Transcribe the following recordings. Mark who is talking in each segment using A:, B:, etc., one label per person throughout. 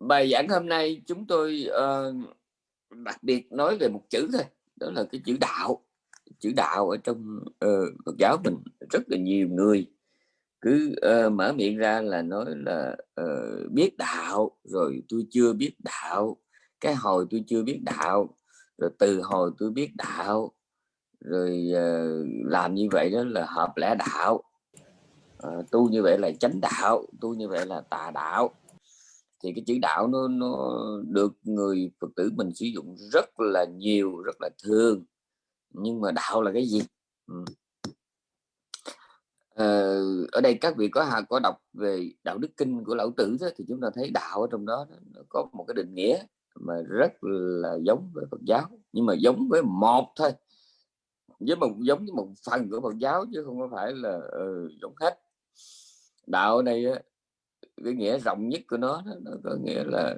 A: bài giảng hôm nay chúng tôi uh, đặc biệt nói về một chữ thôi đó là cái chữ đạo. Chữ đạo ở trong uh, Phật giáo mình rất là nhiều người cứ uh, mở miệng ra là nói là uh, biết đạo rồi tôi chưa biết đạo cái hồi tôi chưa biết đạo rồi từ hồi tôi biết đạo rồi uh, làm như vậy đó là hợp lẽ đạo. Uh, tu như vậy là chánh đạo tu như vậy là tà đạo thì cái chữ đạo nó nó được người phật tử mình sử dụng rất là nhiều rất là thường. Nhưng mà đạo là cái gì? Ừ. ờ, ở đây các vị có có đọc về đạo đức kinh của lão tử đó, thì chúng ta thấy đạo ở trong đó nó có một cái định nghĩa mà rất là giống với Phật giáo. Nhưng mà giống với một thôi. Với một giống với một phần của Phật giáo chứ không có phải là uh, giống hết. Đạo này cái nghĩa rộng nhất của nó nó có nghĩa là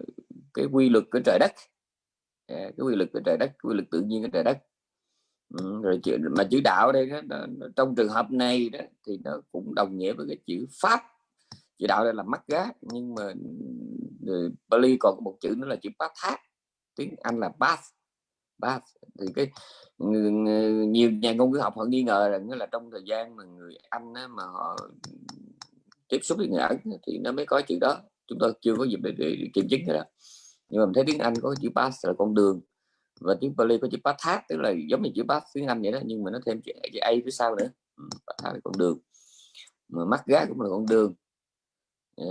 A: cái quy luật của trời đất. À, cái quy luật của trời đất quy luật tự nhiên của trời đất. Ừ, rồi chữ mà chữ đạo đây đó, nó, trong trường hợp này đó thì nó cũng đồng nghĩa với cái chữ pháp. Chữ đạo đây là mắt gá nhưng mà ừ, Bali còn có một chữ nữa là chữ pathat tiếng Anh là bath bath. Thì cái nhiều nhà ngôn ngữ học họ nghi ngờ rằng là trong thời gian mà người Anh á, mà họ tiếp xúc với người Ấn thì nó mới có chữ đó. Chúng tôi chưa có dịp để, để, để kiểm chứng cái đó. Nhưng mà mình thấy tiếng Anh có chữ pass là con đường và tiếng Pali có chữ pathat tức là giống như chữ path tiếng Anh vậy đó nhưng mà nó thêm chữ, chữ A phía sau nữa. Ừ, pathat là con đường. Mà mắt gá cũng là con đường. À,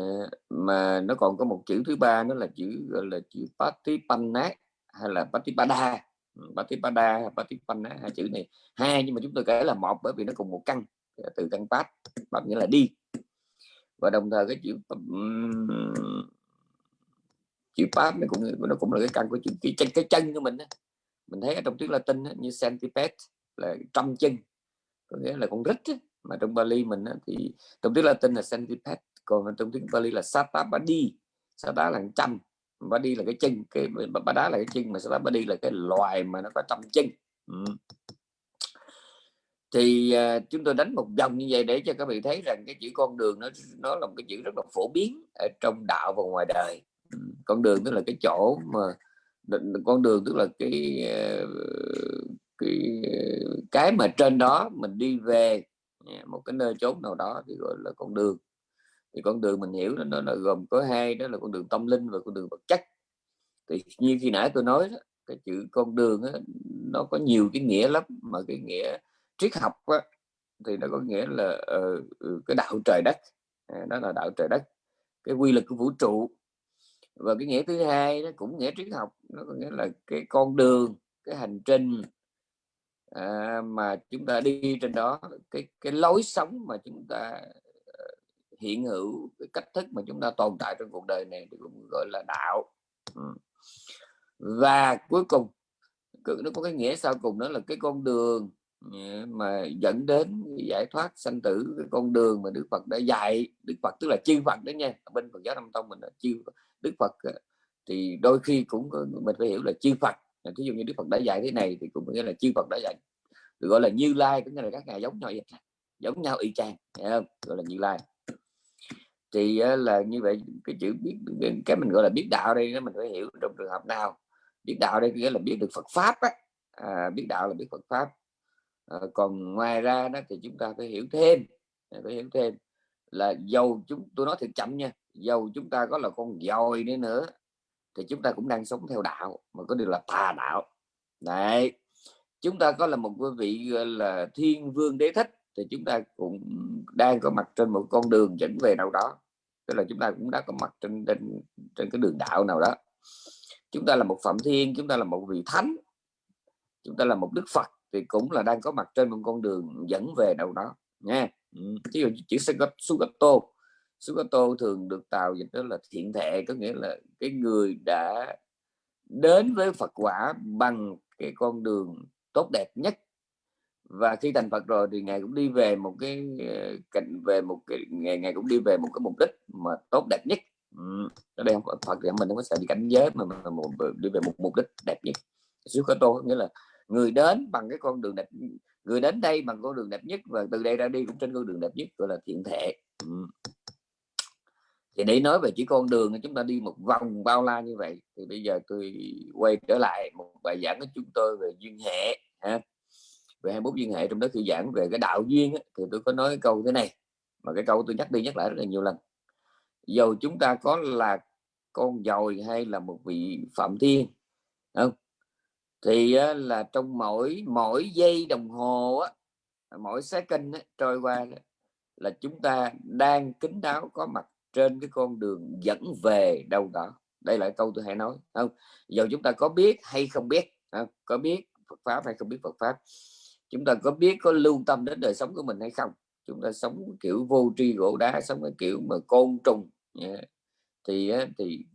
A: mà nó còn có một chữ thứ ba nó là chữ gọi là chữ patipanna hay là patipada. Ừ, patipada patipanna hai chữ này. Hai nhưng mà chúng tôi kể là một bởi vì nó cùng một căn từ căn pat pat nghĩa là đi và đồng thời cái chữ chữ pháp nó cũng nó cũng là cái căn của chữ cái chân cái chân của mình đó. mình thấy ở trong tiếng Latin đó, như centipede là trăm chân. Có nghĩa là con rít mà trong Bali mình đó, thì trong tiếng Latin là centipede còn trong tiếng Bali là satapadi sata là trăm body là cái chân cái đá là cái chân mà satabadi là cái loài mà nó có trăm chân. Ừ thì uh, chúng tôi đánh một vòng như vậy để cho các vị thấy rằng cái chữ con đường nó nó là một cái chữ rất là phổ biến ở trong đạo và ngoài đời. Con đường tức là cái chỗ mà con đường tức là cái à, cái cái mà trên đó mình đi về à, một cái nơi chốn nào đó thì gọi là con đường. Thì con đường mình hiểu nó, nó gồm có hai đó là con đường tâm linh và con đường vật chất. Thì như khi nãy tôi nói đó, cái chữ con đường đó, nó có nhiều cái nghĩa lắm mà cái nghĩa triết học á, thì nó có nghĩa là uh, cái đạo trời đất à, đó là đạo trời đất cái quy luật của vũ trụ. Và cái nghĩa thứ hai nó cũng nghĩa triết học nó có nghĩa là cái con đường cái hành trình à, mà chúng ta đi trên đó cái cái lối sống mà chúng ta ờ, hiện hữu cái cách thức mà chúng ta tồn tại trong cuộc đời này thì cũng gọi là đạo. Và cuối cùng nó có cái nghĩa sau cùng đó là cái con đường mà dẫn đến giải thoát sanh tử cái con đường mà Đức Phật đã dạy Đức Phật tức là chư Phật đó nha bên Phật giáo Nam Tông mình là chư Đức Phật thì đôi khi cũng mình phải hiểu là chư Phật. Ví dụ như Đức Phật đã dạy thế này thì cũng nghĩa là chư Phật đã dạy được gọi là Như Lai cũng như là các ngài giống nhau vậy giống nhau y chang không? gọi là Như Lai. Thì là như vậy cái chữ biết cái mình gọi là biết đạo đây nó mình phải hiểu trong trường hợp nào. Biết đạo đây nghĩa là biết được Phật pháp á à, biết đạo là biết Phật pháp à, còn ngoài ra đó thì chúng ta phải hiểu thêm à, phải hiểu thêm là dầu chúng tôi nói thật chậm nha dầu chúng ta có là con dòi nữa nữa thì chúng ta cũng đang sống theo đạo mà có điều là tà đạo. Này chúng ta có là một quý vị là thiên vương đế thích thì chúng ta cũng đang có mặt trên một con đường dẫn về nào đó tức là chúng ta cũng đã có mặt trên trên trên cái đường đạo nào đó. Chúng ta là một phạm thiên chúng ta là một vị thánh chúng ta là một đức phật thì cũng là đang có mặt trên một con đường dẫn về đâu đó nha. Ừ, Ví dụ chữ sugato. Sugato thường được tạo dịch đó là thiện thệ có nghĩa là cái người đã đến với Phật quả bằng cái con đường tốt đẹp nhất. Và khi thành Phật rồi thì ngài cũng đi về một cái ờ, cạnh về một cái ngày ngày cũng đi về một cái mục đích mà tốt đẹp nhất. Ừ. ở đây không Phật thì mình không có sợ bị cảnh giới mà, mà một, đi về một mục đích đẹp nhất. Sukato nghĩa là người đến bằng cái con đường đẹp, người đến đây bằng con đường đẹp nhất và từ đây ra đi cũng trên con đường đẹp nhất, gọi là thiện thể. Thì để nói về chỉ con đường, chúng ta đi một vòng bao la như vậy. Thì bây giờ tôi quay trở lại một bài giảng của chúng tôi về duyên hệ, ha. Về 21 duyên hệ trong đó khi giảng về cái đạo duyên thì tôi có nói câu thế này, mà cái câu tôi nhắc đi nhắc lại rất là nhiều lần. Dầu chúng ta có là con dồi hay là một vị phạm thiên, không? Thì là trong mỗi mỗi giây đồng hồ á mỗi second á, trôi qua là chúng ta đang kính đáo có mặt trên cái con đường dẫn về đâu đó. Đây là câu tôi hay nói không? Dầu chúng ta có biết hay không biết không? có biết Phật pháp hay không biết Phật pháp? Chúng ta có biết có lưu tâm đến đời sống của mình hay không? Chúng ta sống kiểu vô tri gỗ đá sống cái kiểu mà côn trùng thì thì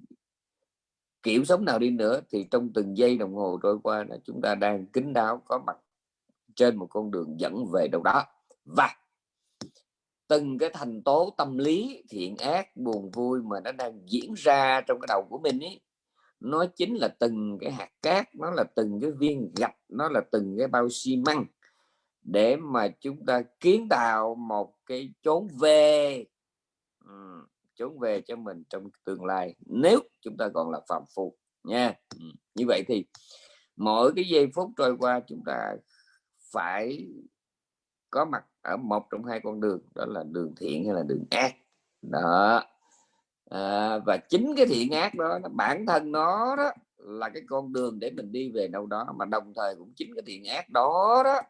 A: kiểu sống nào đi nữa thì trong từng giây đồng hồ trôi qua là chúng ta đang kính đáo có mặt trên một con đường dẫn về đâu đó. Và từng cái thành tố tâm lý thiện ác buồn vui mà nó đang diễn ra trong cái đầu của mình ấy nó chính là từng cái hạt cát nó là từng cái viên gạch nó là từng cái bao xi măng để mà chúng ta kiến tạo một cái chốn về ừ, chốn về cho mình trong tương lai nếu chúng ta còn là phạm phu nha. Ừ, như vậy thì mỗi cái giây phút trôi qua chúng ta phải có mặt ở một trong hai con đường đó là đường thiện hay là đường ác. Đó. À, và chính cái thiện ác đó bản thân nó đó là cái con đường để mình đi về đâu đó mà đồng thời cũng chính cái thiện ác đó đó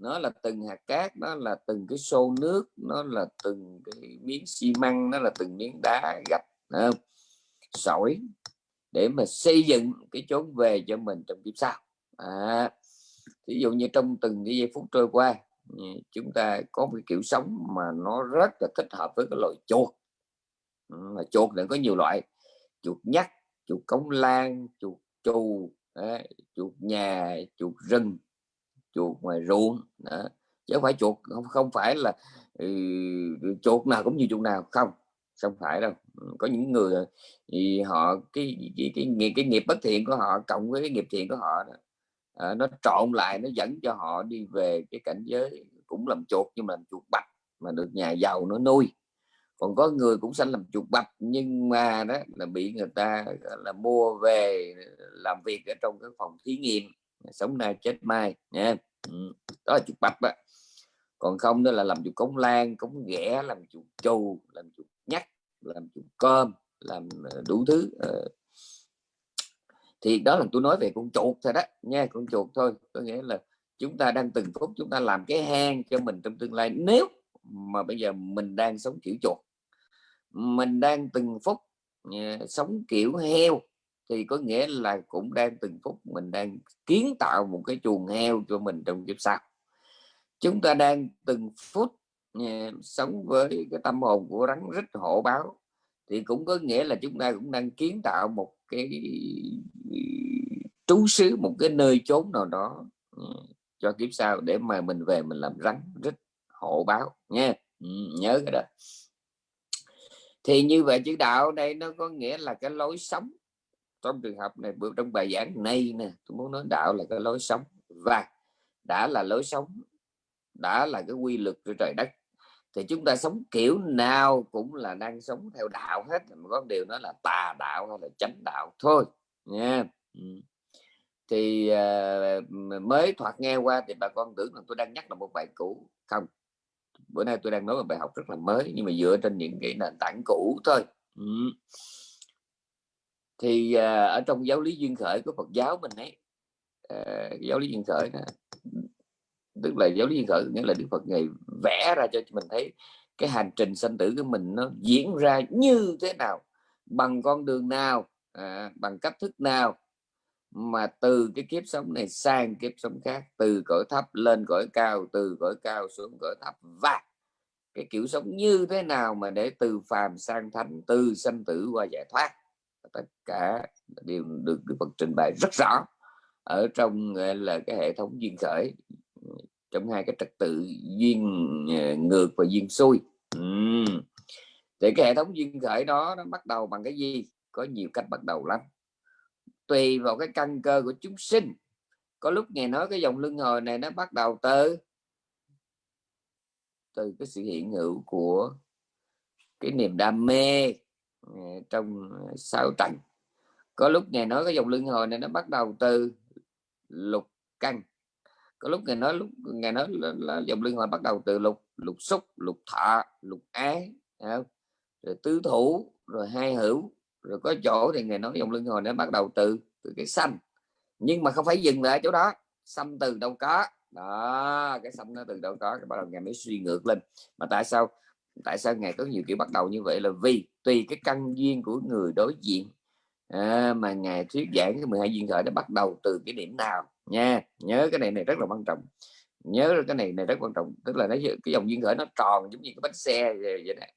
A: nó là từng hạt cát nó là từng cái xô nước nó là từng cái miếng xi măng nó là từng miếng đá gạch không? sỏi để mà xây dựng cái chốn về cho mình trong kiếp sau. À, ví dụ như trong từng cái giây phút trôi qua ừ, chúng ta có một kiểu sống mà nó rất là thích hợp với cái loại chuột. Ừ, mà chuột này có nhiều loại chuột nhắt chuột cống lan chuột chù, chuột nhà chuột rừng chuột ngoài ruộng đó. chứ không phải chuột không không phải là ừ, ừ chuột nào cũng như chuột nào không không phải đâu. Ừ, có những người thì họ cái cái cái, cái, cái nghiệp bất thiện của họ cộng với cái nghiệp thiện của họ đó, à, nó trộn lại nó dẫn cho họ đi về cái cảnh giới cũng làm chuột nhưng mà làm chuột bạch mà được nhà giàu nó nuôi. Còn có người cũng sanh làm chuột bạch nhưng mà đó là bị người ta là mua về làm việc ở trong cái phòng thí nghiệm sống nay chết mai, nha ừ. đó là chuột bạch đó. còn không đó là làm chuột cống lan cống ghẻ, làm chuột trù, làm chuột nhắc làm chuột cơm, làm ờ, đủ thứ ờ. thì đó là tôi nói về con chuột thôi đó, nha, con chuột thôi có nghĩa là chúng ta đang từng phút chúng ta làm cái hang cho mình trong tương lai nếu mà bây giờ mình đang sống kiểu chuột, mình đang từng phút ờ, sống kiểu heo thì có nghĩa là cũng đang từng phút mình đang kiến tạo một cái chuồng heo cho mình trong kiếp sau chúng ta đang từng phút ờ, sống với cái tâm hồn của rắn rít hộ báo. Thì cũng có nghĩa là chúng ta cũng đang kiến tạo một cái trú xứ một cái nơi chốn nào đó ừ, cho kiếp sau để mà mình về mình làm rắn rít hộ báo nha. Ừ, nhớ cái đó. Thì như vậy chữ đạo đây nó có nghĩa là cái lối sống trong trường hợp này trong bài giảng này nè tôi muốn nói đạo là cái lối sống. Và đã là lối sống đã là cái quy luật của trời đất thì chúng ta sống kiểu nào cũng là đang sống theo đạo hết. Mà có điều đó là tà đạo hay là chánh đạo thôi nha. Ừ. Thì uh, mới thoạt nghe qua thì bà con tưởng là tôi đang nhắc là một bài cũ. Không bữa nay tôi đang nói một bài học rất là mới nhưng mà dựa trên những cái nền tảng cũ thôi. Ừ thì uh, ở trong giáo lý duyên khởi của Phật giáo mình ấy uh, giáo lý duyên khởi đó, tức là giáo lý duyên khởi nghĩa là Đức Phật ngày vẽ ra cho mình thấy cái hành trình sanh tử của mình nó diễn ra như thế nào bằng con đường nào à, bằng cách thức nào mà từ cái kiếp sống này sang kiếp sống khác từ cõi thấp lên cõi cao từ cõi cao xuống cõi thấp. Và cái kiểu sống như thế nào mà để từ phàm sang thánh từ sanh tử qua giải thoát? Tất cả đều được Đức Phật trình bày rất rõ ở trong là, cái hệ thống duyên khởi, trong hai cái trật tự duyên ờ, ngược và duyên xuôi. Uhm. thì cái hệ thống duyên khởi đó, nó bắt đầu bằng cái gì? Có nhiều cách bắt đầu lắm. Tùy vào cái căn cơ của chúng sinh. Có lúc nghe nói cái dòng luân hồi này nó bắt đầu từ từ cái sự hiện hữu của cái niềm đam mê Ờ, trong ờ, sáu tầng có lúc ngài nói cái dòng luân hồi này nó bắt đầu từ lục căn. Có lúc ngài nói lúc ngài nói là, là dòng luân hồi bắt đầu từ lục lục xúc lục thọ lục ái rồi tứ thủ rồi hai hữu rồi có chỗ thì ngài nói dòng luân hồi nó bắt đầu từ từ cái xanh nhưng mà không phải dừng lại chỗ đó. Xăm từ đâu có? Đó cái xăm nó từ đâu có bắt đầu ngài mới suy ngược lên. Mà tại sao tại sao ngài có nhiều kiểu bắt đầu như vậy? Là vì tùy cái căn duyên của người đối diện. À, mà ngài thuyết giảng cái 12 duyên khởi nó bắt đầu từ cái điểm nào? Nha nhớ cái này này rất là quan trọng. Nhớ cái này này rất quan trọng. Tức là nó cái dòng duyên khởi nó tròn giống như cái bánh xe vậy, vậy này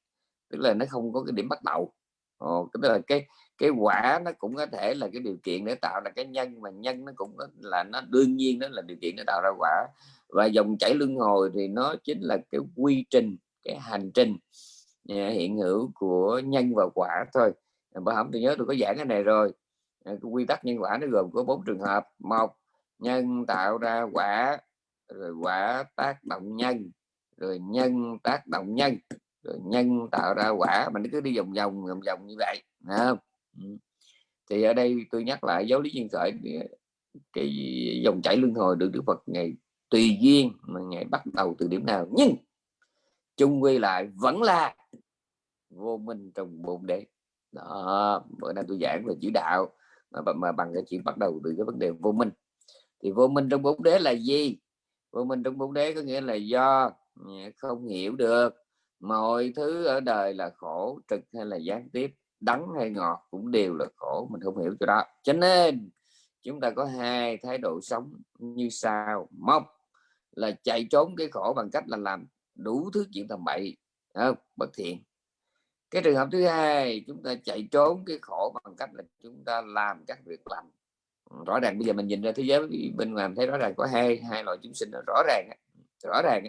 A: tức là nó không có cái điểm bắt đầu. Ồ, tức là cái cái quả nó cũng có thể là cái điều kiện để tạo ra cái nhân mà nhân nó cũng là nó đương nhiên đó là điều kiện để tạo ra quả. Và dòng chảy luân hồi thì nó chính là cái quy trình cái hành trình à, hiện hữu của nhân và quả thôi. Bà không, tôi nhớ tôi có giảng cái này rồi. À, cái quy tắc nhân quả nó gồm có bốn trường hợp. Một, nhân tạo ra quả, rồi quả tác động nhân, rồi nhân tác động nhân, rồi nhân tạo ra quả. Mà nó cứ đi vòng vòng vòng vòng như vậy không? Ừ. thì ở đây tôi nhắc lại giáo lý nhân khởi cái dòng chảy luân hồi được Đức Phật ngày tùy duyên mà ngày bắt đầu từ điểm nào. Nhưng chung quy lại vẫn là vô minh trong bồn đế. Đó bữa nay tôi giảng về chữ đạo mà, mà bằng cái chuyện bắt đầu từ cái vấn đề vô minh. Thì vô minh trong bốn đế là gì? Vô minh trong bốn đế có nghĩa là do ừ, không hiểu được mọi thứ ở đời là khổ trực hay là gián tiếp đắng hay ngọt cũng đều là khổ mình không hiểu cho đó. Cho nên chúng ta có hai thái độ sống như sau. Một là chạy trốn cái khổ bằng cách là làm đủ thứ chuyện tầm bậy không? bất thiện. Cái trường hợp thứ hai chúng ta chạy trốn cái khổ bằng cách là chúng ta làm các việc lành. Ừ, rõ ràng bây giờ mình nhìn ra thế giới bên ngoài thấy rõ ràng có hai hai loại chúng sinh rõ ràng rõ ràng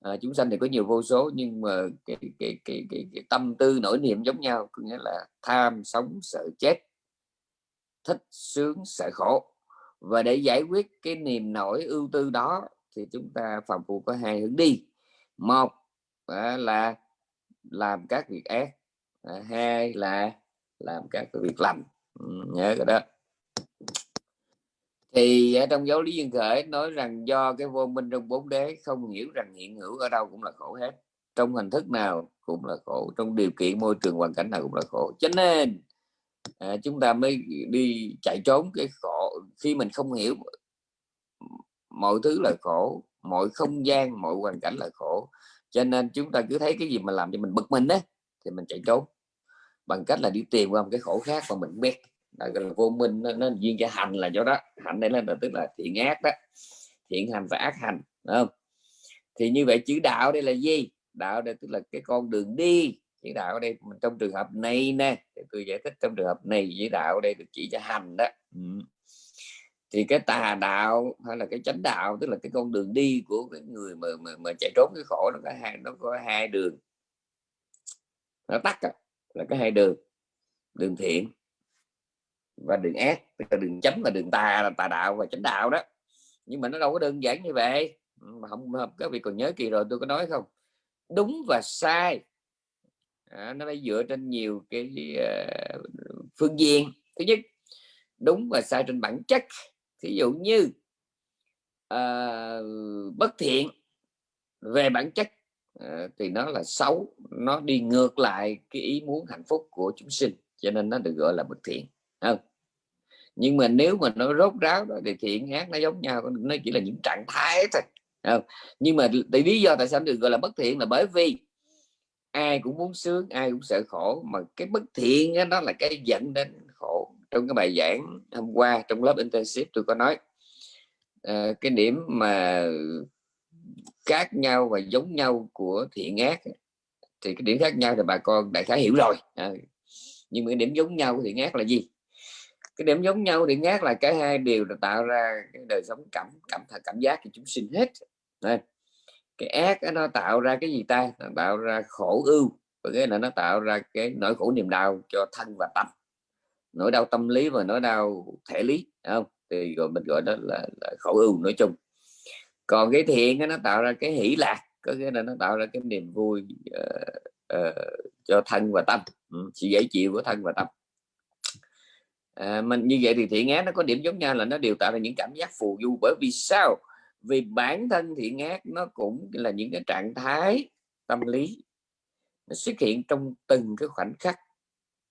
A: à, chúng sanh thì có nhiều vô số nhưng mà cái cái, cái, cái, cái tâm tư nỗi niệm giống nhau có nghĩa là tham sống sợ chết thích sướng sợ khổ. Và để giải quyết cái niềm nổi ưu tư đó thì chúng ta phạm phu có hai hướng đi một là làm các việc ác. Hai là làm các việc lành. Ừ, nhớ cái đó. Thì ở trong giáo lý duyên khởi nói rằng do cái vô minh trong bốn đế không hiểu rằng hiện hữu ở đâu cũng là khổ hết. Trong hình thức nào cũng là khổ trong điều kiện môi trường hoàn cảnh nào cũng là khổ. Cho nên à, chúng ta mới đi chạy trốn cái khổ. Khi mình không hiểu mọi thứ là khổ mọi không gian mọi hoàn cảnh là khổ. Cho nên chúng ta cứ thấy cái gì mà làm cho mình bực mình đấy thì mình chạy trốn. Bằng cách là đi tìm qua một cái khổ khác mà mình biết. Là vô minh nó, nó duyên cho hành là chỗ đó. Hành đây là tức là thiện ác đó. Thiện hành và ác hành đúng không? Thì như vậy chữ đạo đây là gì? Đạo đây tức là cái con đường đi. Chữ đạo ở đây trong trường hợp này nè tôi giải thích trong trường hợp này chữ đạo ở đây được chỉ cho hành đó. Ừ thì cái tà đạo hay là cái chánh đạo tức là cái con đường đi của cái người mà mà, mà chạy trốn cái khổ nó có hai nó có hai đường. Nó tắt là cái hai đường đường thiện và đường ác tức là đường chánh và đường tà là tà đạo và chánh đạo đó. Nhưng mà nó đâu có đơn giản như vậy. Ừ, mà không các vị còn nhớ kỳ rồi tôi có nói không? Đúng và sai. À, nó phải dựa trên nhiều cái uh, phương diện. Thứ nhất đúng và sai trên bản chất thí dụ như uh, bất thiện về bản chất uh, thì nó là xấu nó đi ngược lại cái ý muốn hạnh phúc của chúng sinh cho nên nó được gọi là bất thiện không nhưng mà nếu mà nó rốt ráo đó thì thiện ác nó giống nhau nó chỉ là những trạng thái thôi không? nhưng mà tại lý do tại sao được gọi là bất thiện là bởi vì ai cũng muốn sướng ai cũng sợ khổ mà cái bất thiện đó, là cái dẫn đến trong cái bài giảng hôm qua trong lớp intensive tôi có nói uh, cái điểm mà khác nhau và giống nhau của thiện ác thì cái điểm khác nhau thì bà con đại khái hiểu rồi. À, nhưng mà cái điểm giống nhau của thiện ác là gì? Cái điểm giống nhau thiện ngát là cả hai đều là tạo ra cái đời sống cảm cảm cảm giác của chúng sinh hết. À, cái ác nó tạo ra cái gì ta? Nó tạo ra khổ ưu và cái là nó tạo ra cái nỗi khổ niềm đau cho thân và tâm nỗi đau tâm lý và nỗi đau thể lý không? Thì gọi mình gọi đó là, là khổ ưu nói chung. Còn cái thiện nó tạo ra cái hỷ lạc có nghĩa là nó tạo ra cái niềm vui uh, uh, cho thân và tâm ừ, sự dễ chịu của thân và tâm. À, mình như vậy thì thiện ác nó có điểm giống nhau là nó đều tạo ra những cảm giác phù du. Bởi vì sao? Vì bản thân thiện ác nó cũng là những cái trạng thái tâm lý nó xuất hiện trong từng cái khoảnh khắc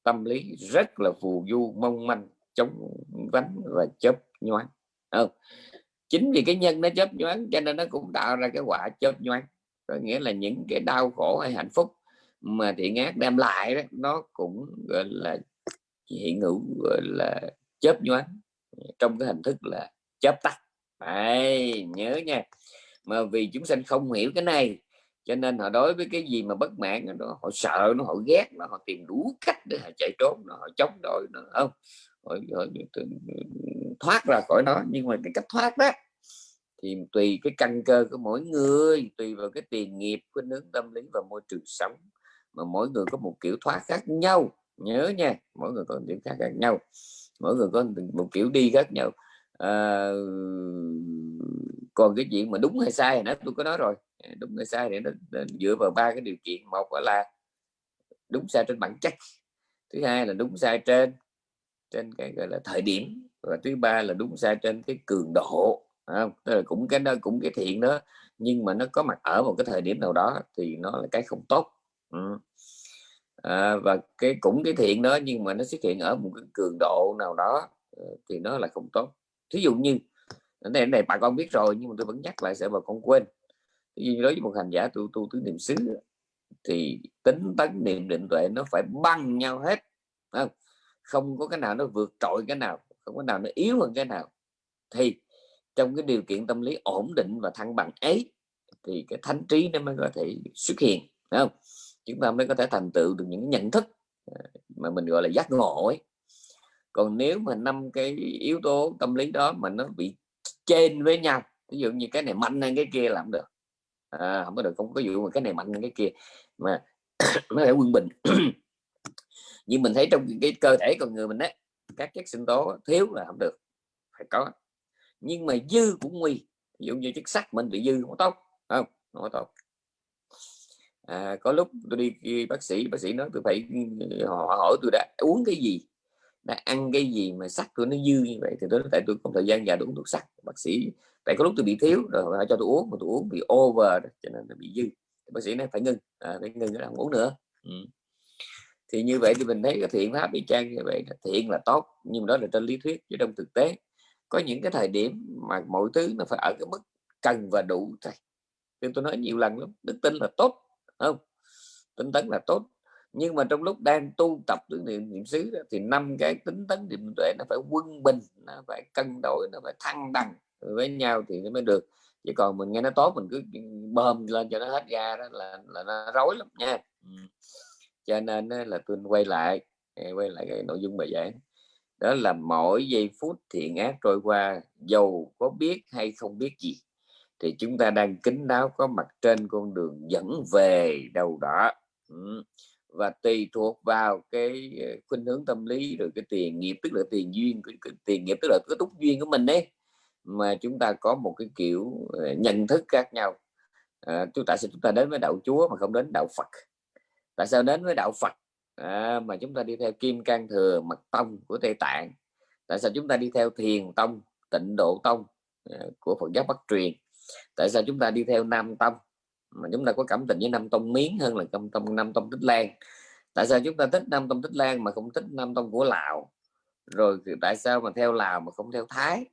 A: tâm lý rất là phù du mong manh chống vánh và chớp nhoáng. Không chính vì cái nhân nó chớp nhoáng cho nên nó cũng tạo ra cái quả chớp nhoáng. Có nghĩa là những cái đau khổ hay hạnh phúc mà thiện ác đem lại đó nó cũng gọi là hiện hữu gọi là chớp nhoáng trong cái hình thức là chớp tắt. Đấy, nhớ nha. Mà vì chúng sanh không hiểu cái này cho nên họ đối với cái gì mà bất mãn nó họ sợ nó họ ghét mà họ tìm đủ cách để họ chạy trốn nó họ chống đối nó không? Họ, họ, họ thoát ra khỏi nó nhưng mà cái cách thoát đó thì tùy cái căn cơ của mỗi người tùy vào cái tiền nghiệp của nướng tâm lý và môi trường sống mà mỗi người có một kiểu thoát khác nhau. Nhớ nha mỗi người có một kiểu khác, khác nhau. Mỗi người có một kiểu đi khác nhau à, còn cái chuyện mà đúng hay sai nó tôi có nói rồi. Ờ, đúng hay sai thì nó, nó dựa vào ba cái điều kiện. Một là đúng sai trên bản chất. Thứ hai là đúng sai trên trên cái gọi là thời điểm. Và thứ ba là đúng sai trên cái cường độ không? Tức là cũng cái đó cũng cái thiện đó nhưng mà nó có mặt ở một cái thời điểm nào đó thì nó là cái không tốt. Ừ. à, và cái cũng cái thiện đó nhưng mà nó xuất hiện ở một cái cường độ nào đó thì nó là không tốt thí dụ như cái này, này bà con biết rồi nhưng mà tôi vẫn nhắc lại sẽ bà con quên. Như đối với một hành giả tu tu tứ niệm xứ thì tính tấn niệm định tuệ nó phải băng nhau hết không? Không có cái nào nó vượt trội cái nào không có nào nó yếu hơn cái nào. Thì trong cái điều kiện tâm lý ổn định và thăng bằng ấy thì cái thánh trí nó mới có thể xuất hiện Đúng không? Chúng ta mới có thể thành tựu được những nhận thức à, mà mình gọi là giác ngộ ấy còn nếu mà năm cái yếu tố tâm lý đó mà nó bị trên với nhau ví dụ như cái này mạnh hơn cái kia làm được. À, không có được không có dụ mà cái này mạnh hơn cái kia mà nó phải quân bình. Nhưng mình thấy trong cái cơ thể con người mình đấy các chất sinh tố thiếu là không được phải có. Nhưng mà dư cũng nguy ví dụ như chất sắt mình bị dư không tốt không? Không tốt. À, có lúc tôi đi bác sĩ bác sĩ nói tôi phải ờ, họ hỏi tôi đã uống cái gì? Đã ăn cái gì mà sắt của nó dư như vậy thì tôi tại tôi không thời gian dài uống thuốc sắt bác sĩ tại có lúc tôi bị thiếu rồi họ cho tôi uống mà tôi uống bị over cho nên nó bị dư. Bác sĩ nói phải ngưng à, phải ngưng cái uống nữa. Ừ. thì như vậy thì mình thấy cái thiện pháp bị trang như vậy là thiện là tốt nhưng đó là trên lý thuyết chứ trong thực tế. Có những cái thời điểm mà mọi thứ nó phải ở cái mức cần và đủ thôi. Nên tôi nói nhiều lần lắm đức tin là tốt không? Tinh tấn là tốt nhưng mà trong lúc đang tu tập tứ niệm niệm xứ đó, thì năm cái tính tấn niệm tuệ nó phải quân bình nó phải cân đối nó phải thăng bằng với nhau thì nó mới được. Chứ còn mình nghe nó tốt mình cứ bơm lên cho nó hết ra đó là là nó rối lắm nha. Cho nên là tôi quay lại quay lại cái nội dung bài giảng. Đó là mỗi giây phút thiện ác trôi qua dầu có biết hay không biết gì thì chúng ta đang kính đáo có mặt trên con đường dẫn về đầu đỏ ừ và tùy thuộc vào cái ờ, khuynh hướng tâm lý rồi cái tiền nghiệp tức là tiền duyên cái, cái tiền nghiệp tức là cái túc duyên của mình đấy mà chúng ta có một cái kiểu ờ, nhận thức khác nhau. À, chúng ta sẽ chúng ta đến với đạo chúa mà không đến đạo phật? Tại sao đến với đạo phật? À, mà chúng ta đi theo kim can thừa mật tông của tây tạng. Tại sao chúng ta đi theo thiền tông tịnh độ tông à, của phật giáo bắc truyền? Tại sao chúng ta đi theo nam tông? Mà chúng ta có cảm tình với nam tông miến hơn là trong tông nam tông tích lan. Tại sao chúng ta thích nam tông tích lan mà không thích nam tông của lào? Rồi tại sao mà theo lào mà không theo thái?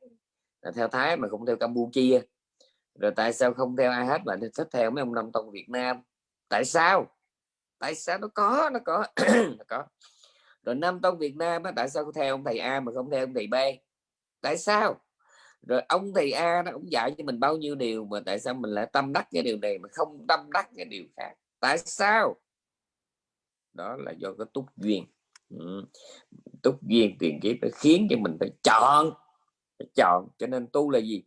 A: Là theo thái mà không theo campuchia. Rồi tại sao không theo ai hết mà thích theo mấy ông nam tông việt nam? Tại sao? Tại sao? Nó có nó có nó có. Rồi năm tông Việt Nam á, tại sao theo ông thầy A mà không theo ông thầy B? Tại sao? Rồi ông thầy A nó cũng dạy cho mình bao nhiêu điều mà tại sao mình lại tâm đắc cái điều này mà không tâm đắc cái điều khác? Tại sao? Đó là do cái túc duyên. Ừ. túc duyên tiền kiếp nó khiến cho mình phải chọn phải chọn. Cho nên tu là gì?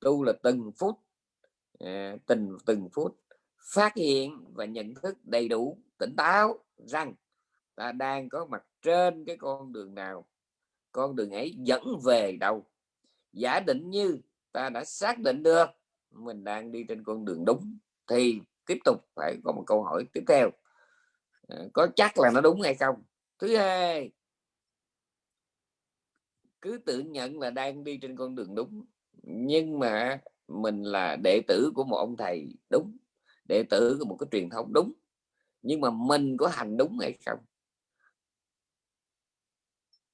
A: Tu là từng phút à, từng từng phút phát hiện và nhận thức đầy đủ tỉnh táo rằng ta đang có mặt trên cái con đường nào. Con đường ấy dẫn về đâu? Giả định như ta đã xác định được. Mình đang đi trên con đường đúng. Thì tiếp tục phải có một câu hỏi tiếp theo. À, có chắc là nó đúng hay không? Thứ hai, cứ tự nhận là đang đi trên con đường đúng, nhưng mà mình là đệ tử của một ông thầy đúng, đệ tử của một cái truyền thống đúng, nhưng mà mình có hành đúng hay không?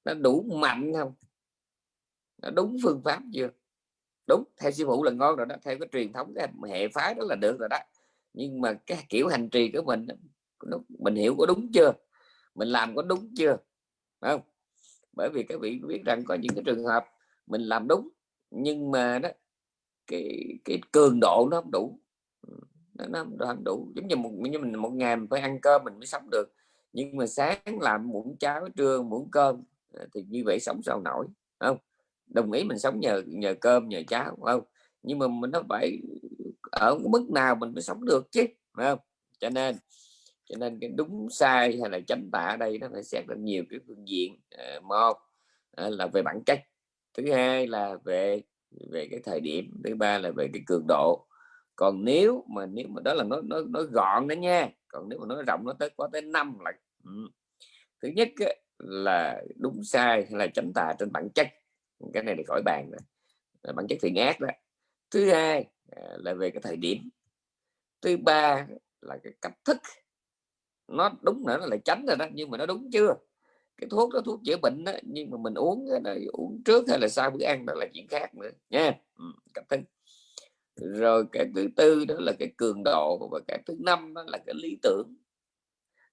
A: Nó đủ mạnh không? Nó đúng phương pháp chưa? Đúng theo sư phụ là ngon rồi đó theo cái truyền thống cái hệ phái đó là được rồi đó. Nhưng mà cái kiểu hành trì của mình mình hiểu có đúng chưa? Mình làm có đúng chưa? Không? Bởi vì các vị biết rằng có những cái trường hợp mình làm đúng nhưng mà đó cái cái cường độ nó không đủ. Nó, nó không đủ. Giống như một như mình một ngày mình phải ăn cơm mình mới sống được. Nhưng mà sáng làm muỗng cháo trưa muỗng cơm à, thì như vậy sống sao nổi không? Đồng ý mình sống nhờ nhờ cơm nhờ cháo không? Nhưng mà mình nó phải ở mức nào mình mới sống được chứ phải không? Cho nên cho nên cái đúng sai hay là chánh tả ở đây nó phải xét được nhiều cái phương diện à, một ờ, là về bản chất thứ hai là về về cái thời điểm thứ ba là về cái cường độ. Còn nếu mà nếu mà đó là nó nó nó gọn đó nha còn nếu mà nó rộng nó tới có tới năm là ừ. thứ nhất là đúng sai hay là chánh tà trên bản chất cái này để khỏi bàn rồi là bản chất thiện ác đó. Thứ hai à, là về cái thời điểm. Thứ ba là cái cách thức. Nó đúng nữa nó là tránh rồi đó nhưng mà nó đúng chưa? Cái thuốc đó thuốc chữa bệnh đó nhưng mà mình uống đó, uống trước hay là sau bữa ăn đó là chuyện khác nữa nha. Ừ, cách thức. Rồi cái thứ tư đó là cái cường độ và cái thứ năm đó là cái lý tưởng.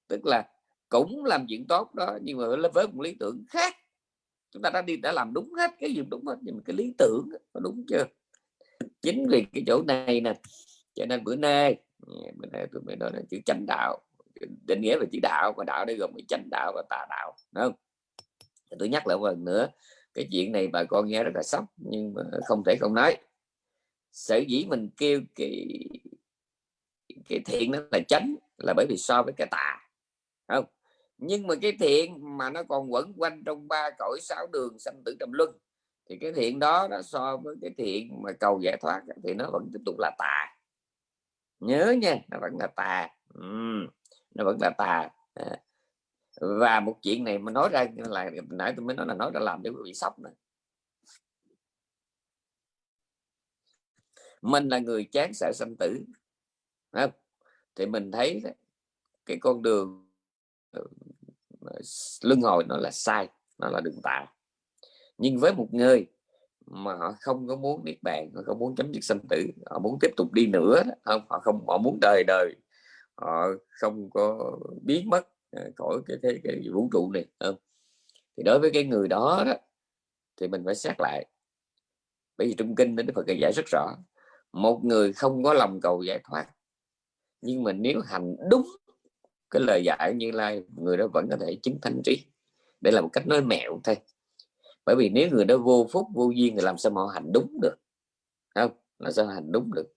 A: Tức là cũng làm chuyện tốt đó nhưng mà với một lý tưởng khác chúng ta đã đi, đã làm đúng hết cái gì, đúng hết nhưng mà cái lý tưởng nó đúng chưa? Chính vì cái chỗ này nè, cho nên bữa nay ừ, bữa nay tôi mới nói là chữ chánh đạo, định nghĩa về chữ đạo và đạo đây gồm cái chánh đạo và tà đạo, đúng không? Tôi nhắc lại một lần nữa, cái chuyện này bà con nghe rất là sốc, nhưng mà không thể không nói. Sở dĩ mình kêu cái cái thiện nó là chánh là bởi vì so với cái tà không? Nhưng mà cái thiện mà nó còn quẩn quanh trong ba cõi sáu đường sanh tử trầm luân thì cái thiện đó nó so với cái thiện mà cầu giải thoát thì nó vẫn tiếp tục là tà nhớ nha nó vẫn là tà ừ, nó vẫn là tà à. và một chuyện này mà nói ra là nãy tôi mới nói là nói ra làm để bị sốc nữa mình là người chán sợ sanh tử không? thì mình thấy cái con đường Ờ, luân hồi nó là sai nó là đường tà nhưng với một người mà họ không có muốn niết bàn họ không muốn chấm dứt sanh tử họ muốn tiếp tục đi nữa không họ không họ muốn đời đời họ không có biến mất ờ, khỏi cái, cái, cái vũ trụ này không? thì đối với cái người đó, đó thì mình phải xét lại bởi vì trong kinh Đức Phật giải rất rõ một người không có lòng cầu giải thoát nhưng mà nếu hành đúng cái lời dạy như lai người đó vẫn có thể chứng thành trí. Để là một cách nói mẹo thôi. Bởi vì nếu người đó vô phúc vô duyên thì làm sao mà họ hành đúng được? Không? Là sao hành đúng được?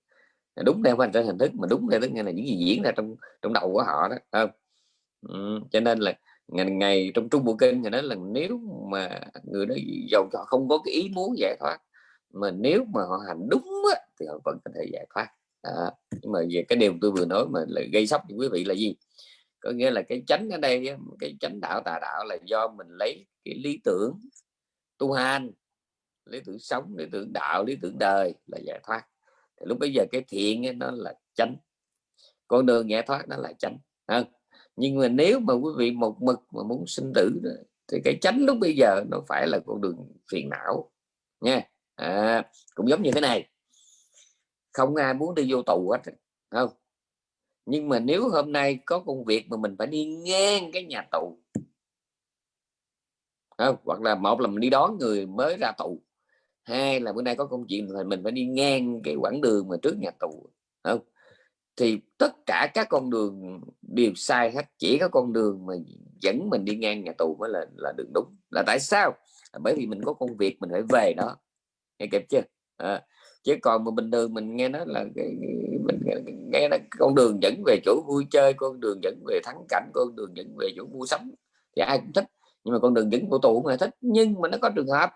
A: Đúng theo hành trên hình thức mà đúng theo tức là những gì diễn ra trong trong đầu của họ đó không? Ừ, cho nên là ngày ngày trong trung bộ kinh thì nói là nếu mà người đó giàu họ không có cái ý muốn giải thoát mà nếu mà họ hành đúng á, thì họ vẫn có thể giải thoát. À, nhưng mà về cái điều tôi vừa nói mà là gây sốc cho quý vị là gì? Có nghĩa là cái chánh ở đây cái chánh đạo tà đạo là do mình lấy cái lý tưởng tu hành lý tưởng sống lý tưởng đạo lý tưởng đời là giải thoát. Thì lúc bây giờ cái thiện ấy, nó là chánh. Con đường giải thoát nó là chánh à, nhưng mà nếu mà quý vị một mực mà muốn sinh tử thì cái chánh lúc bây giờ nó phải là con đường phiền não nha. À, cũng giống như thế này. Không ai muốn đi vô tù hết không? Nhưng mà nếu hôm nay có công việc mà mình phải đi ngang cái nhà tù không? hoặc là một là mình đi đón người mới ra tù hai là bữa nay có công chuyện thì mình phải đi ngang cái quãng đường mà trước nhà tù không thì tất cả các con đường đều sai hết chỉ có con đường mà dẫn mình đi ngang nhà tù mới là là đường đúng. Là tại sao? Bởi vì mình có công việc mình phải về đó. Nghe kịp chưa? À, chứ còn mà bình thường mình nghe nói là cái mình nghe là con đường dẫn về chỗ vui chơi, con đường dẫn về thắng cảnh, con đường dẫn về chỗ mua sắm thì ai cũng thích. Nhưng mà con đường dẫn của tù cũng là thích, nhưng mà nó có trường hợp.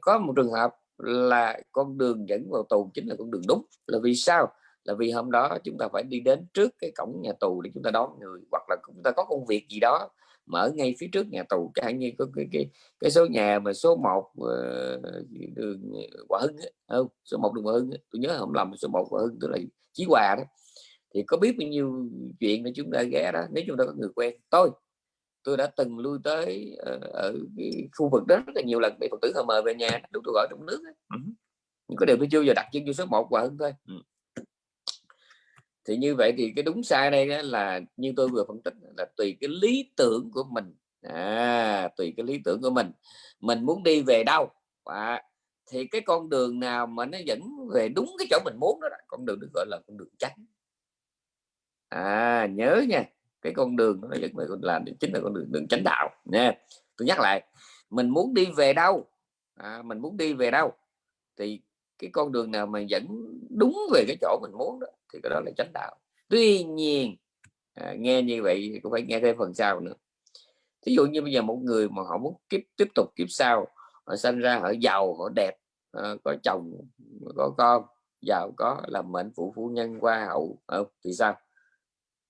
A: Có một trường hợp là con đường dẫn vào tù chính là con đường đúng. Là vì sao? Là vì hôm đó chúng ta phải đi đến trước cái cổng nhà tù để chúng ta đón người, hoặc là chúng ta có công việc gì đó mở ngay phía trước nhà tù chẳng như có cái cái cái số nhà mà số 1 uh, ờ, đường Hòa Hưng ấy, không số 1 đường Hòa Hưng ấy. tôi nhớ không lầm số 1 Hòa Hưng tức là Chí Hòa đó thì có biết bao nhiêu chuyện để chúng ta ghé đó nếu chúng ta có người quen tôi tôi đã từng lui tới uh, ở khu vực đó rất là nhiều lần bị phật tử họ mời về nhà đúng tôi gọi trong nước ấy. Ừ. nhưng có điều tôi chưa giờ đặt chân vô số 1 Hòa Hưng thôi ừ thì như vậy thì cái đúng sai đây là như tôi vừa phân tích là tùy cái lý tưởng của mình. À, tùy cái lý tưởng của mình. Mình muốn đi về đâu? À, thì cái con đường nào mà nó dẫn về đúng cái chỗ mình muốn đó, đó con đường được gọi là con đường tránh à nhớ nha cái con đường nó dẫn về con làm chính là con đường đường chánh đạo nha. Tôi nhắc lại mình muốn đi về đâu? À, mình muốn đi về đâu? Thì cái con đường nào mà dẫn đúng về cái chỗ mình muốn đó thì cái đó là chánh đạo. Tuy nhiên à, nghe như vậy cũng phải nghe thêm phần sau nữa. Thí dụ như bây giờ một người mà họ muốn kiếp tiếp tục kiếp sau họ sinh ra họ giàu họ đẹp à, có chồng có con giàu có làm mệnh phụ phu nhân qua hậu à, thì sao?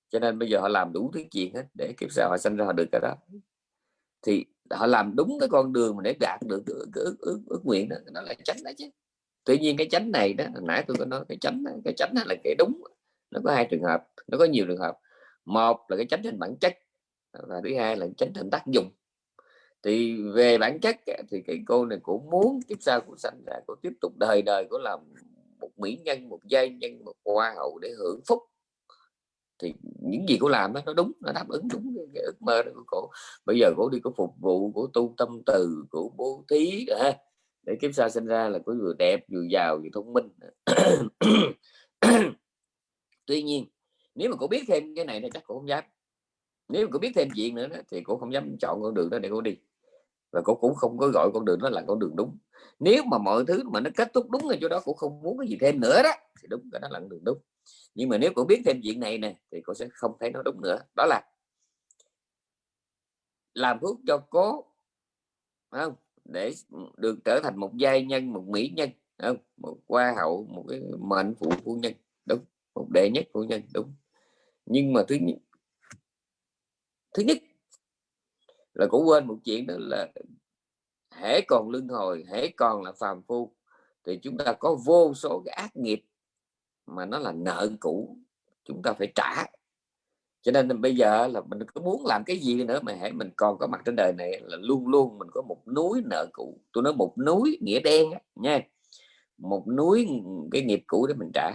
A: Cho nên bây giờ họ làm đủ thứ chuyện hết để kiếp sau họ sinh ra họ được cái đó. Thì họ làm đúng cái con đường mà để đạt được cái ước, ước, ước nguyện đó nó là tránh đó chứ tuy nhiên cái chánh này đó nãy tôi có nói cái chánh cái chánh là cái đúng. Nó có hai trường hợp nó có nhiều trường hợp. Một là cái chánh trên bản chất và thứ hai là chánh trên tác dụng. Thì về bản chất thì cái cô này cũng muốn tiếp sau của sanh ra cô tiếp tục đời đời của làm một mỹ nhân một giai nhân một hoa hậu để hưởng phúc. Thì những gì cô làm đó, nó đúng nó đáp ứng đúng cái, cái ước mơ đó của cô. Bây giờ cô đi có phục vụ của tu tâm từ của bố thí ha để kiếp sau sinh ra là có vừa đẹp vừa giàu vừa thông minh. Tuy nhiên nếu mà cô biết thêm cái này thì chắc cô không dám. Nếu mà cô biết thêm chuyện nữa đó, thì cô không dám chọn con đường đó để cô đi. Và cô cũng không có gọi con đường đó là con đường đúng. Nếu mà mọi thứ mà nó kết thúc đúng ở chỗ đó cũng không muốn cái gì thêm nữa đó thì đúng cái đó là con đường đúng. Nhưng mà nếu cô biết thêm chuyện này nè thì cô sẽ không thấy nó đúng nữa. Đó là làm thuốc cho cố không? Để được trở thành một giai nhân, một mỹ nhân không? một hoa hậu, một cái mệnh phụ phu nhân, đúng, một đệ nhất phu nhân, đúng nhưng mà thứ nhất thứ nhất là cũng quên một chuyện đó là hễ còn luân hồi, hễ còn là phàm phu, thì chúng ta có vô số cái ác nghiệp mà nó là nợ cũ, chúng ta phải trả cho nên bây giờ là mình có muốn làm cái gì nữa mà hãy mình còn có mặt trên đời này là luôn luôn mình có một núi nợ cũ. Tôi nói một núi nghĩa đen á, nha. Một núi cái nghiệp cũ để mình trả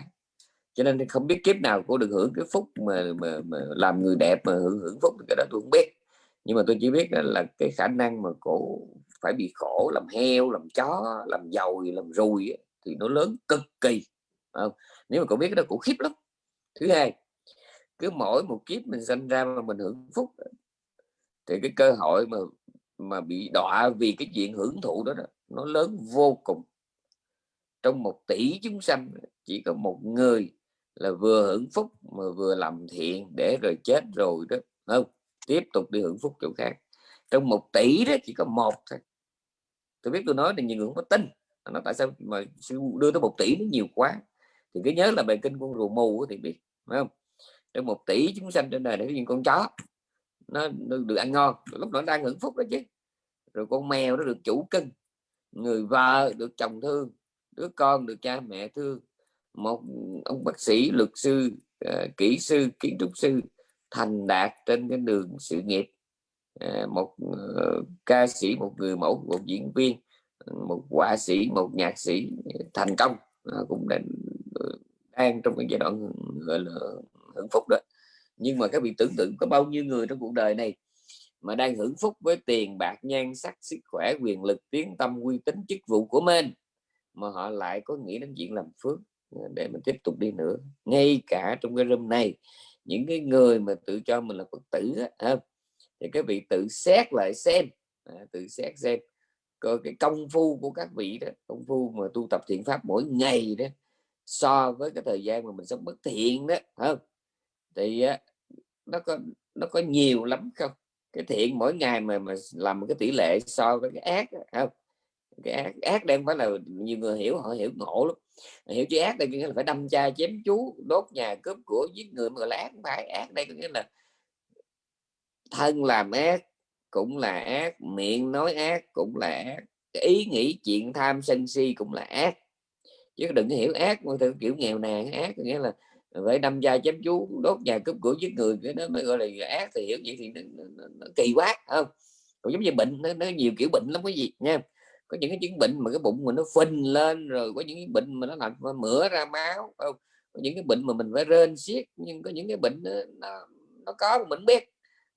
A: cho nên không biết kiếp nào cô được hưởng cái phúc mà, mà, mà làm người đẹp mà hưởng hưởng phúc cái đó tôi không biết. Nhưng mà tôi chỉ biết là cái khả năng mà cổ phải bị khổ làm heo làm chó làm giàu làm rùi thì nó lớn cực kỳ không? nếu mà cậu biết cái đó cũng khiếp lắm. Thứ hai cứ mỗi một kiếp mình sinh ra mà mình hưởng phúc thì cái cơ hội mà mà bị đọa vì cái chuyện hưởng thụ đó, đó nó lớn vô cùng. Trong một tỷ chúng sanh chỉ có một người là vừa hưởng phúc mà vừa làm thiện để rồi chết rồi đó không? Tiếp tục đi hưởng phúc chỗ khác. Trong một tỷ đó chỉ có một thôi. Tôi biết tôi nói thì nhiều người không có tin. Nó tại sao mà đưa tới một tỷ nó nhiều quá? Thì cứ nhớ là bài kinh con rùa mù thì biết phải không? Trong một tỷ chúng sanh trên đời để những con chó. Nó, được ăn ngon. Lúc đó đang hưởng phúc đó chứ. Rồi con mèo nó được chủ cưng người vợ được chồng thương. Đứa con được cha mẹ thương. Một ông bác sĩ luật sư ờ, kỹ sư kiến trúc sư thành đạt trên cái đường sự nghiệp. Ờ, một ờ, ca sĩ một người mẫu một diễn viên một họa sĩ một nhạc sĩ thành công. Cũng đang đang trong cái giai đoạn gọi là hưởng phúc đó. Nhưng mà các vị tưởng tượng có bao nhiêu người trong cuộc đời này mà đang hưởng phúc với tiền bạc nhan sắc sức khỏe quyền lực tiếng tâm uy tín chức vụ của mình mà họ lại có nghĩ đến chuyện làm phước? Ờ, để mình tiếp tục đi nữa. Ngay cả trong cái room này những cái người mà tự cho mình là phật tử á, thì các vị tự xét lại xem. À, tự xét xem coi cái công phu của các vị đó công phu mà tu tập thiện pháp mỗi ngày đó so với cái thời gian mà mình sống bất thiện đó không? Thì nó có nó có nhiều lắm không? Cái thiện mỗi ngày mà mà làm một cái tỷ lệ so với cái ác không? Cái ác ác đang phải là nhiều người hiểu, họ hiểu ngộ lắm. Hiểu chữ ác đây nghĩa là phải đâm cha chém chú, đốt nhà, cướp của, giết người, mà là ác phải. Ác đây có nghĩa là thân làm ác, cũng là ác, miệng nói ác cũng là ác ý nghĩ, chuyện tham sân si cũng là ác. Chứ đừng hiểu ác mà theo kiểu nghèo nàn, ác nghĩa là vậy đâm da chém chú đốt nhà cướp của giết người cái đó mới gọi là ác thì hiểu vậy thì nó, nó, nó kỳ quá không? Còn giống như bệnh nó, nó nhiều kiểu bệnh lắm cái gì nha. Có những cái chứng bệnh mà cái bụng mình nó phình lên rồi có những cái bệnh mà nó làm mửa ra máu không? Có những cái bệnh mà mình phải rên xiết nhưng có những cái bệnh nó nó, nó có mà mình biết.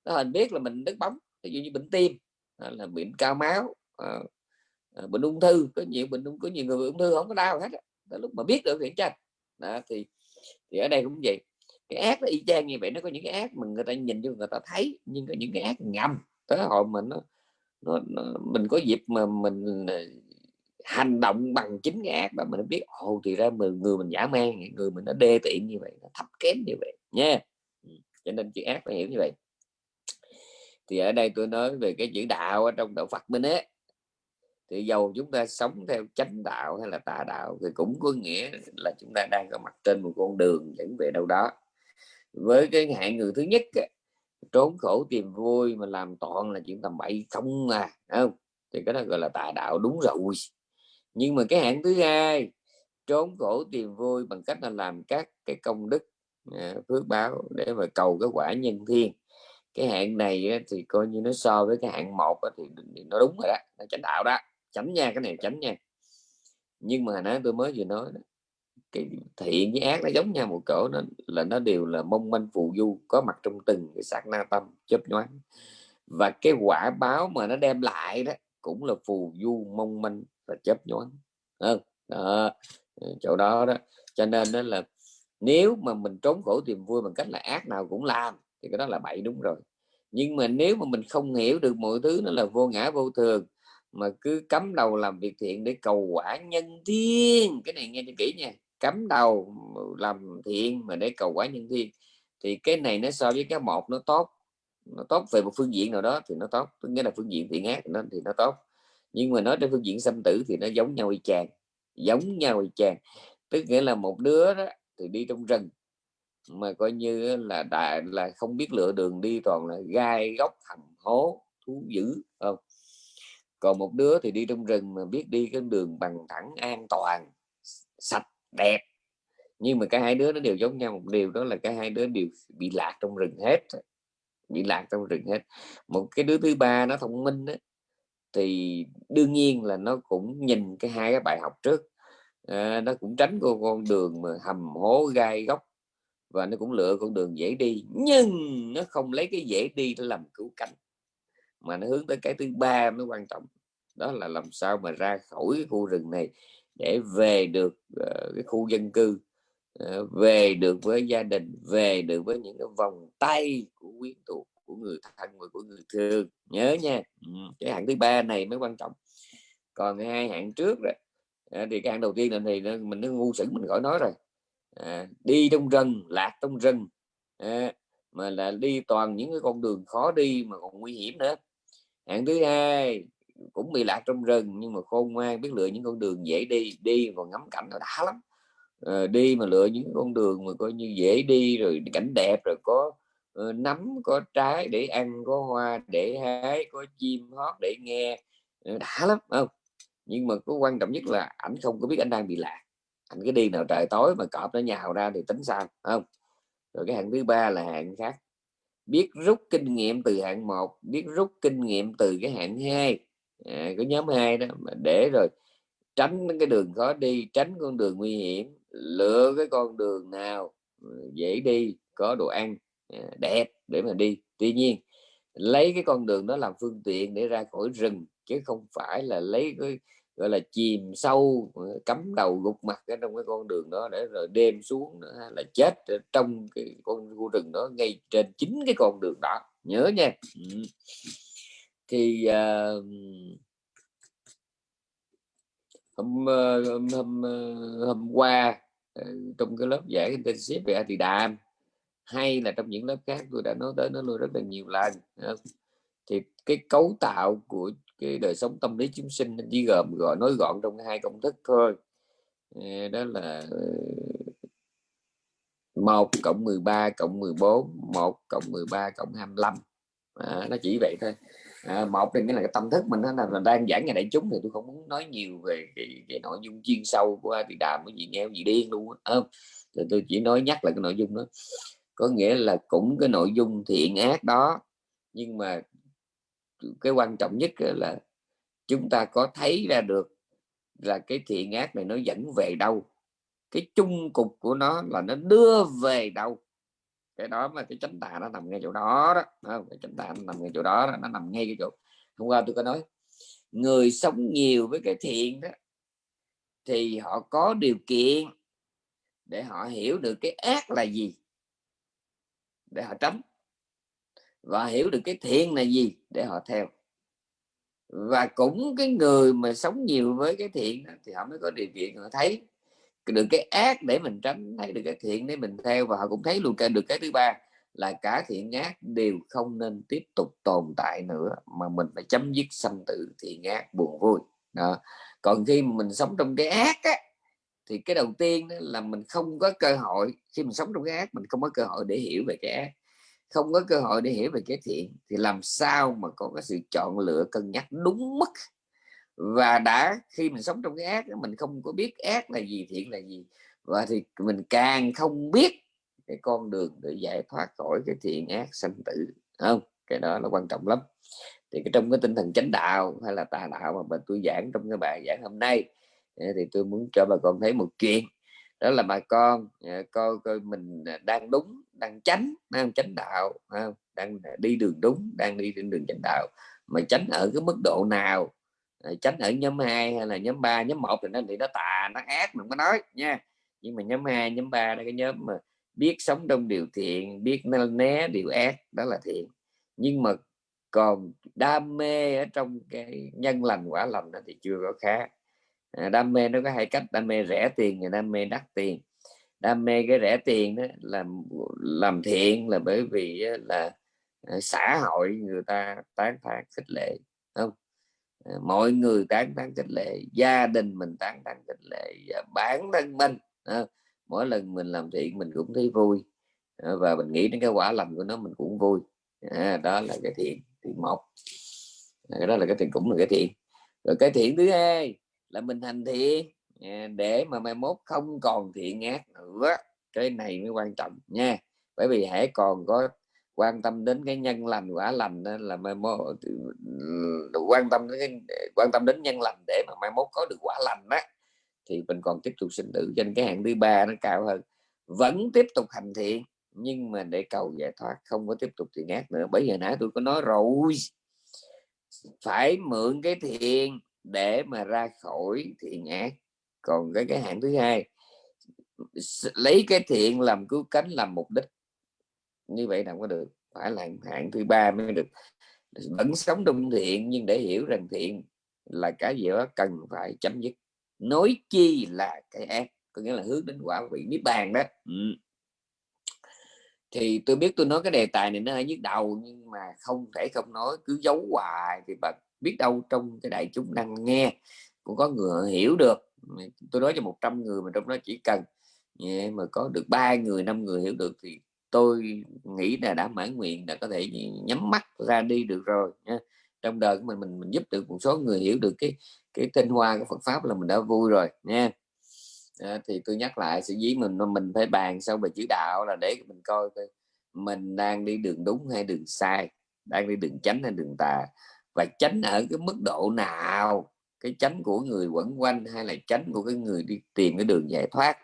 A: Nó hình biết là mình đứt bóng ví dụ như bệnh tim là bệnh cao máu à, à, bệnh ung thư có nhiều bệnh có nhiều người ung thư không có đau hết đó, lúc mà biết được thì tranh đó, thì thì ở đây cũng vậy. Cái ác nó y chang như vậy nó có những cái ác mà người ta nhìn cho người ta thấy nhưng có những cái ác ngầm. Tới hồi mình nó, nó, nó mình có dịp mà mình ờ, hành động bằng chính cái ác mà mình biết ồ thì ra người, người mình giả man người mình nó đê tiện như vậy nó thấp kém như vậy nha. Ừ, cho nên chữ ác phải hiểu như vậy. Thì ở đây tôi nói về cái chữ đạo ở trong đạo Phật mình ấy thì dầu chúng ta sống theo chánh đạo hay là tà đạo thì cũng có nghĩa là chúng ta đang có mặt trên một con đường dẫn về đâu đó. Với cái hạng người thứ nhất trốn khổ tìm vui mà làm toàn là chuyện tầm bậy không à không? Thì cái đó gọi là tà đạo đúng rồi. Nhưng mà cái hạng thứ hai, trốn khổ tìm vui bằng cách là làm các cái công đức à, phước báo để mà cầu cái quả nhân thiên. Cái hạng này thì coi như nó so với cái hạng một thì nó đúng rồi đó, nó chánh đạo đó tránh nha cái này tránh nha. Nhưng mà nãy tôi mới vừa nói đó, cái thiện với ác nó giống nhau một cỡ nó là nó đều là mong manh phù du có mặt trong từng cái sát na tâm chớp nhoáng. Và cái quả báo mà nó đem lại đó cũng là phù du mong manh và chớp nhoáng. Hơn đó, ừ, chỗ đó đó. Cho nên đó là nếu mà mình trốn khổ tìm vui bằng cách là ác nào cũng làm thì cái đó là bậy đúng rồi. Nhưng mà nếu mà mình không hiểu được mọi thứ nó là vô ngã vô thường mà cứ cắm đầu làm việc thiện để cầu quả nhân thiên. Cái này nghe cho kỹ nha. Cắm đầu làm thiện mà để cầu quả nhân thiên. Thì cái này nó so với cái một nó tốt. Nó tốt về một phương diện nào đó thì nó tốt. Tức nghĩa là phương diện thiện ác nó, thì nó tốt. Nhưng mà nói trên phương diện xâm tử thì nó giống nhau y chang. Giống nhau y chang. Tức nghĩa là một đứa đó thì đi trong rừng. Mà coi như là đại, là không biết lựa đường đi, toàn là gai góc thầm hố, thú dữ không? Còn một đứa thì đi trong rừng mà biết đi cái đường bằng thẳng an toàn sạch đẹp. Nhưng mà cả hai đứa nó đều giống nhau một điều đó là cả hai đứa đều bị lạc trong rừng hết. Bị lạc trong rừng hết. Một cái đứa thứ ba nó thông minh đó, thì đương nhiên là nó cũng nhìn cái hai cái bài học trước. À, nó cũng tránh con con đường mà hầm hố gai góc và nó cũng lựa con đường dễ đi. Nhưng nó không lấy cái dễ đi để làm cứu cánh mà nó hướng tới cái thứ ba mới quan trọng đó là làm sao mà ra khỏi cái khu rừng này để về được uh, cái khu dân cư uh, về được với gia đình về được với những cái vòng tay của quyến thuộc của người thân và của người thương. Nhớ nha. Ừ, cái hạng thứ ba này mới quan trọng. Còn hai hạng trước rồi à, ờ, thì cái hạng đầu tiên là thì nó, mình nó ngu sững mình khỏi nói rồi. À, đi trong rừng lạc trong rừng à, mà là đi toàn những cái con đường khó đi mà còn nguy hiểm nữa hạng thứ hai cũng bị lạc trong rừng nhưng mà khôn ngoan biết lựa những con đường dễ đi đi và ngắm cảnh nó đã lắm. À, đi mà lựa những con đường mà coi như dễ đi rồi cảnh đẹp rồi có uh, nấm có trái để ăn có hoa để hái có chim hót để nghe ờ, đã lắm không? Nhưng mà có quan trọng nhất là ảnh không có biết anh đang bị lạc. Anh cái đi nào trời tối mà cọp nó nhào ra thì tính sao không? Rồi cái hạng thứ ba là hạng khác biết rút kinh nghiệm từ hạng một biết rút kinh nghiệm từ cái hạng hai. À, cái nhóm hai đó mà để rồi tránh cái đường khó đi tránh con đường nguy hiểm lựa cái con đường nào ừ, dễ đi có đồ ăn à, đẹp để mà đi. Tuy nhiên lấy cái con đường đó làm phương tiện để ra khỏi rừng chứ không phải là lấy cái gọi là chìm sâu cắm đầu gục mặt ở trong cái con đường đó để rồi đêm xuống nữa là chết trong cái con khu rừng đó ngay trên chính cái con đường đó. Nhớ nha. Thì uh, hôm, hôm hôm hôm qua trong cái lớp giải intensive về Atidam hay là trong những lớp khác tôi đã nói tới nó luôn rất là nhiều lần thì cái cấu tạo của cái đời sống tâm lý chúng sinh chỉ gồm gọi nói gọn trong hai công thức thôi. Ờ, đó là ờ, một cộng 13 cộng 14 1 cộng 13 cộng 25 à, nó chỉ vậy thôi. À, một thì nghĩa là cái tâm thức mình nó là đang giảng ngày đại chúng thì tôi không muốn nói nhiều về cái, cái nội dung chuyên sâu của thì đàm cái gì nghe gì điên luôn á. Ờ, thì tôi chỉ nói nhắc lại cái nội dung đó. Có nghĩa là cũng cái nội dung thiện ác đó nhưng mà cái quan trọng nhất là chúng ta có thấy ra được là cái thiện ác này nó dẫn về đâu. Cái chung cục của nó là nó đưa về đâu. Cái đó mà cái chánh tà nó nằm ngay chỗ đó đó không? cái chánh tà nó nằm ngay chỗ đó, đó nó nằm ngay cái chỗ. Hôm qua tôi có nói người sống nhiều với cái thiện đó thì họ có điều kiện để họ hiểu được cái ác là gì để họ tránh và hiểu được cái thiện là gì để họ theo. Và cũng cái người mà sống nhiều với cái thiện thì họ mới có điều kiện họ thấy được cái ác để mình tránh thấy được cái thiện để mình theo. Và họ cũng thấy luôn cái được cái thứ ba là cả thiện ác đều không nên tiếp tục tồn tại nữa mà mình phải chấm dứt sanh tử thiện ác buồn vui. Đó. còn khi mình sống trong cái ác á, thì cái đầu tiên là mình không có cơ hội khi mình sống trong cái ác mình không có cơ hội để hiểu về cái ác không có cơ hội để hiểu về cái thiện thì làm sao mà có cái sự chọn lựa, cân nhắc đúng mức? Và đã khi mình sống trong cái ác mình không có biết ác là gì, thiện là gì, và thì mình càng không biết cái con đường để giải thoát khỏi cái thiện ác sanh tử không? Cái đó là quan trọng lắm. Thì cái trong cái tinh thần chánh đạo hay là tà đạo mà mình tôi giảng trong cái bài giảng hôm nay thì tôi muốn cho bà con thấy một chuyện đó là bà con ờ, coi coi mình ờ, đang đúng, đang tránh đang chánh đạo đang ờ, đi đường đúng, đang đi trên đường chánh đạo. Mà tránh ở cái mức độ nào? Tránh ở nhóm 2 hay là nhóm 3 nhóm 1 thì nó thì nó tà, nó ác, mình có nói, nha. Nhưng mà nhóm 2 nhóm 3 là cái nhóm mà biết sống trong điều thiện, biết né điều ác, đó là thiện. Nhưng mà còn đam mê ở trong cái nhân lành quả lành đó thì chưa có khá À, đam mê nó có hai cách đam mê rẻ tiền và đam mê đắt tiền. Đam mê cái rẻ tiền đó làm làm thiện là bởi vì là à, xã hội người ta tán thán khích lệ không? À, mọi người tán thán khích lệ gia đình mình tán thán khích lệ và bản thân mình mỗi lần mình làm thiện mình cũng thấy vui. Và mình nghĩ đến cái quả lành của nó mình cũng vui. À, đó là cái thiện thiện một. Cái đó là cái thiện cũng là cái thiện. Rồi cái thiện thứ hai là mình hành thiện. Để mà mai mốt không còn thiện ác nữa. Cái này mới quan trọng nha. Bởi vì hãy còn có quan tâm đến cái nhân lành quả lành đó là mai mốt ừ, quan tâm đến cái, quan tâm đến nhân lành để mà mai mốt có được quả lành đó thì mình còn tiếp tục sinh tử trên cái hạng thứ ba nó cao hơn. Vẫn tiếp tục hành thiện nhưng mà để cầu giải thoát không có tiếp tục thiện ác nữa. Bởi giờ nãy tôi có nói rồi phải mượn cái thiện để mà ra khỏi thiện ác. Còn cái cái hạng thứ hai lấy cái thiện làm cứu cánh, làm mục đích. Như vậy nào có được, phải là hạng thứ ba mới được. Vẫn sống trong thiện, nhưng để hiểu rằng thiện là cái gì đó cần phải chấm dứt. Nói chi là cái ác, có nghĩa là hướng đến quả vị niết bàn đó. Ừ. thì tôi biết tôi nói cái đề tài này nó hơi nhức đầu, nhưng mà không thể không nói, cứ giấu hoài thì bà biết đâu trong cái đại chúng đang nghe cũng có người hiểu được. Tôi nói cho 100 người mà trong đó chỉ cần mà có được ba người năm người hiểu được thì tôi nghĩ là đã mãn nguyện đã có thể nhắm mắt ra đi được rồi nha. Trong đời của mình mình mình giúp được một số người hiểu được cái cái tinh hoa của Phật pháp là mình đã vui rồi nha. À, thì tôi nhắc lại sự dí mình mình phải bàn sau về chữ đạo là để mình coi coi mình đang đi đường đúng hay đường sai đang đi đường chánh hay đường tà và tránh ở cái mức độ nào? Cái tránh của người quẩn quanh hay là tránh của cái người đi tìm cái đường giải thoát?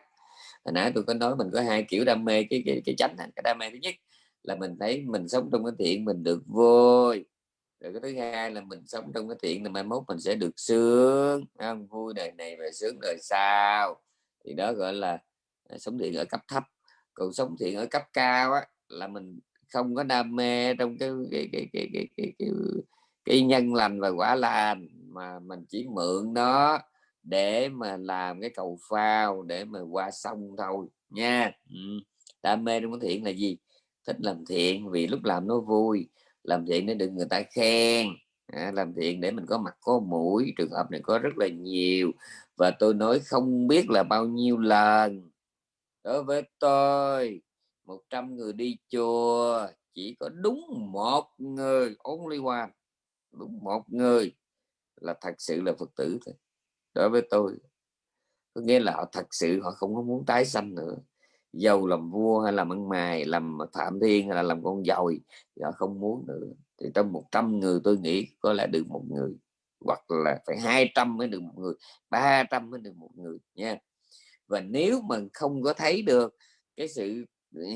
A: Hồi nãy tôi có nói mình có hai kiểu đam mê cái cái cái tránh cái đam mê thứ nhất là mình thấy mình sống trong cái thiện mình được vui. Rồi cái thứ hai là mình sống trong cái thiện là mai mốt mình sẽ được sướng không? vui đời này và sướng đời sau. Thì đó gọi là à, sống thiện ở cấp thấp. Còn sống thiện ở cấp cao á, là mình không có đam mê trong cái cái cái cái cái, cái, cái, cái nhân lành và quả lành mà mình chỉ mượn nó để mà làm cái cầu phao để mà qua sông thôi nha. Ừ. đam mê trong thiện là gì? Thích làm thiện vì lúc làm nó vui. Làm thiện để được người ta khen. À, làm thiện để mình có mặt có mũi. Trường hợp này có rất là nhiều. Và tôi nói không biết là bao nhiêu lần. Đối với tôi 100 người đi chùa chỉ có đúng một người only one đúng, một người là thật sự là phật tử thôi. Đối với tôi, có nghĩa là họ thật sự họ không có muốn tái sanh nữa. Giàu làm vua hay làm ăn mài, làm phạm thiên hay là làm con dòi họ không muốn nữa. Thì trong 100 người tôi nghĩ có lẽ được một người, hoặc là phải 200 mới được một người 300 mới được một người nha. Và nếu mà không có thấy được cái sự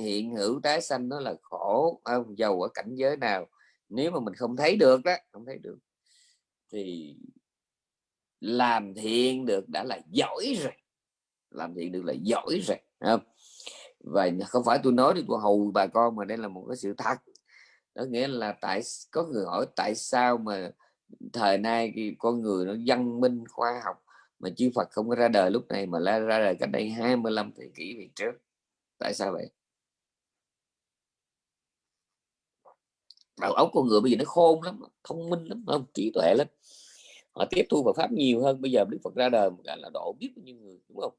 A: hiện hữu tái sanh nó là khổ, không giàu ở cảnh giới nào nếu mà mình không thấy được đó không thấy được, thì làm thiện được đã là giỏi rồi. Làm thiện được là giỏi rồi không? Và không phải tôi nói đi, tôi hầu bà con mà đây là một cái sự thật. Đó nghĩa là tại có người hỏi tại sao mà thời nay con người nó văn minh, khoa học mà chư Phật không có ra đời lúc này mà ra đời cách đây 25 thế kỷ về trước? Tại sao vậy? Đầu óc con người bây giờ nó khôn lắm thông minh lắm không trí tuệ lắm. Họ tiếp thu Phật pháp nhiều hơn bây giờ đức phật ra đời gọi là độ biết bao nhiêu người đúng không?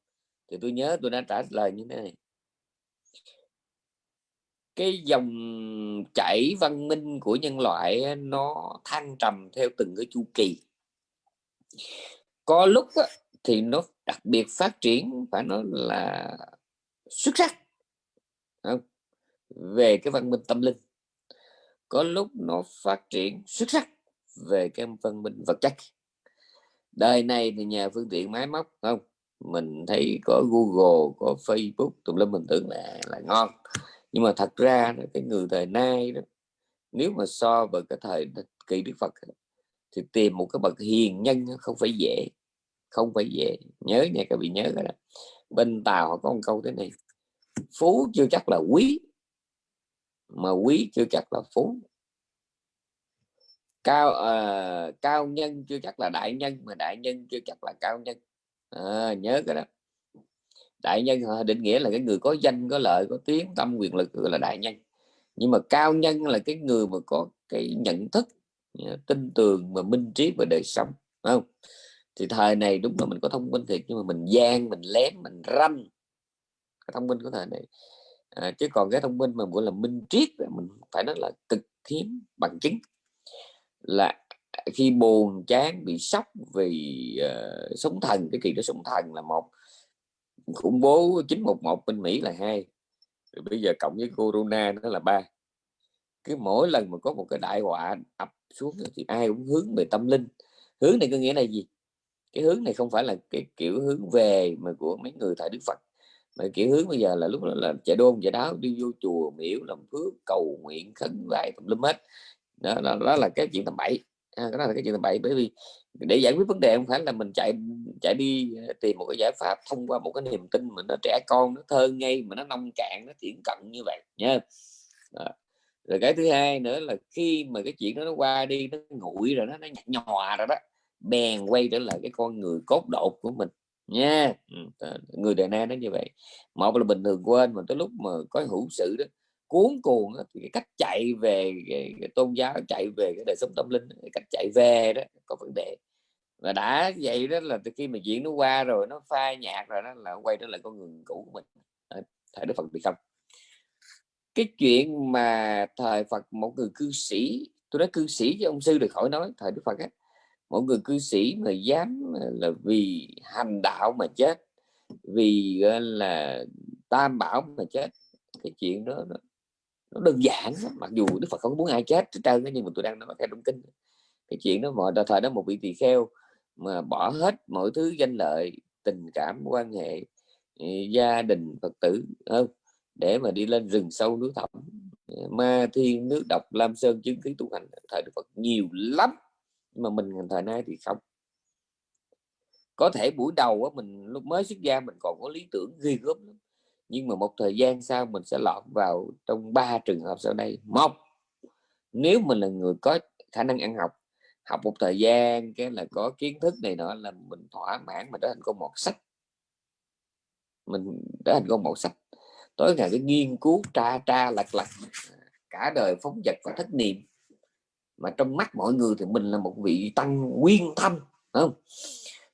A: Thì tôi nhớ tôi đã trả lời như thế này. Cái dòng chảy văn minh của nhân loại nó thăng trầm theo từng cái chu kỳ. Có lúc á, thì nó đặc biệt phát triển phải nói là xuất sắc không? về cái văn minh tâm linh có lúc nó phát triển xuất sắc về cái văn minh vật chất. Đời này thì nhà phương tiện máy móc không? Mình thấy có Google, có Facebook, tùm lum mình tưởng là là ngon. Nhưng mà thật ra cái người thời nay đó, nếu mà so với cái thời kỳ Đức Phật thì tìm một cái bậc hiền nhân không phải dễ, không phải dễ. Nhớ nha các vị nhớ đó. Bên Tàu họ có một câu thế này, phú chưa chắc là quý mà quý chưa chắc là phú. Cao uh, cao nhân chưa chắc là đại nhân mà đại nhân chưa chắc là cao nhân. À, nhớ cái đó. Đại nhân định nghĩa là cái người có danh có lợi có tiếng tâm quyền lực gọi là đại nhân. Nhưng mà cao nhân là cái người mà có cái nhận thức à, tin tường và minh trí về đời sống không? Thì thời này đúng là mình có thông minh thiệt nhưng mà mình gian mình lén mình ranh. Cái thông minh của thời này à, chứ còn cái thông minh mà gọi là minh triết mình phải nói là cực hiếm bằng chứng. Là khi buồn chán bị sốc vì ờ, uh, sống thần cái kỳ đó sống thần là một. Khủng bố 911 bên Mỹ là hai rồi bây giờ cộng với corona nó là ba. Cứ mỗi lần mà có một cái đại họa ập xuống thì ai cũng hướng về tâm linh. Hướng này có nghĩa là gì? Cái hướng này không phải là cái kiểu hướng về mà của mấy người thầy Đức Phật mà kiểu hướng bây giờ là lúc đó là chạy đôn chạy đáo đi vô chùa miễu làm phước cầu nguyện khấn vái tùm lum hết. Đó, đó, đó là cái chuyện tầm bậy. À, đó là cái chuyện tầm bậy bởi vì để giải quyết vấn đề không phải là mình chạy chạy đi ờ, tìm một cái giải pháp thông qua một cái niềm tin mà nó trẻ con nó thơ ngây mà nó nông cạn nó thiển cận như vậy nha rồi cái thứ hai nữa là khi mà cái chuyện đó nó qua đi nó nguội rồi đó nó nhạt nhòa rồi đó bèn quay trở lại cái con người cốt độ của mình nha ừ, người đời nay nó như vậy. Một là bình thường quên mà tới lúc mà có hữu sự đó cuốn cuồng thì cái cách chạy về cái, cái tôn giáo chạy về cái đời sống tâm linh cái cách chạy về đó có vấn đề. Và đã vậy đó là từ khi mà chuyện nó qua rồi nó phai nhạt rồi đó là quay trở lại con người cũ của mình. Thời đức phật bị không. Cái chuyện mà thời phật một người cư sĩ tôi nói cư sĩ với ông sư được khỏi nói thời đức phật á mỗi người cư sĩ mà dám là vì hành đạo mà chết vì là tam bảo mà chết cái chuyện đó nó, nó đơn giản mặc dù đức phật không muốn ai chết hết trơn nhưng mà tôi đang nói theo trong kinh cái chuyện đó mọi thời đó một vị tỳ kheo mà bỏ hết mọi thứ danh lợi tình cảm quan hệ ừ, gia đình phật tử không để mà đi lên rừng sâu núi thẳm. Ma thiên nước độc lam sơn chứng khí tu hành thời đức phật nhiều lắm mà mình thời nay thì không. Có thể buổi đầu á, mình lúc mới xuất gia mình còn có lý tưởng ghi gớm lắm. Nhưng mà một thời gian sau mình sẽ lọt vào trong ba trường hợp sau đây. Một, nếu mình là người có khả năng ăn học học một thời gian cái là có kiến thức này nọ là mình thỏa mãn mà trở thành con một sách. Mình trở thành con một sách. Tối ngày cái nghiên cứu tra tra, lật lật à, cả đời phóng vật và thất niệm mà trong mắt mọi người thì mình là một vị tăng nguyên thâm không?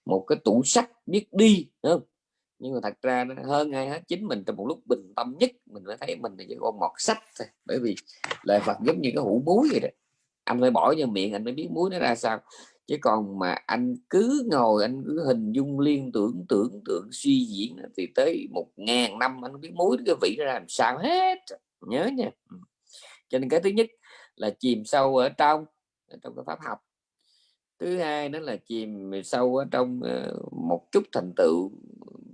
A: Một cái tủ sách biết đi không? Nhưng mà thật ra hơn ai hết, chính mình trong một lúc bình tâm nhất, mình mới thấy mình là chỉ con mọt sách thôi. Bởi vì lời Phật giống như cái hũ muối vậy đó. Anh phải bỏ vô miệng, anh mới biết muối nó ra sao. Chứ còn mà anh cứ ngồi, anh cứ hình dung, liên tưởng tưởng tượng, suy diễn thì tới một ngàn năm anh biết muối cái vị nó ra làm sao hết. Nhớ nha. Ừ. Cho nên cái thứ nhất là chìm sâu ở trong trong cái pháp học. Thứ hai đó là chìm sâu ở trong ờ, một chút thành tựu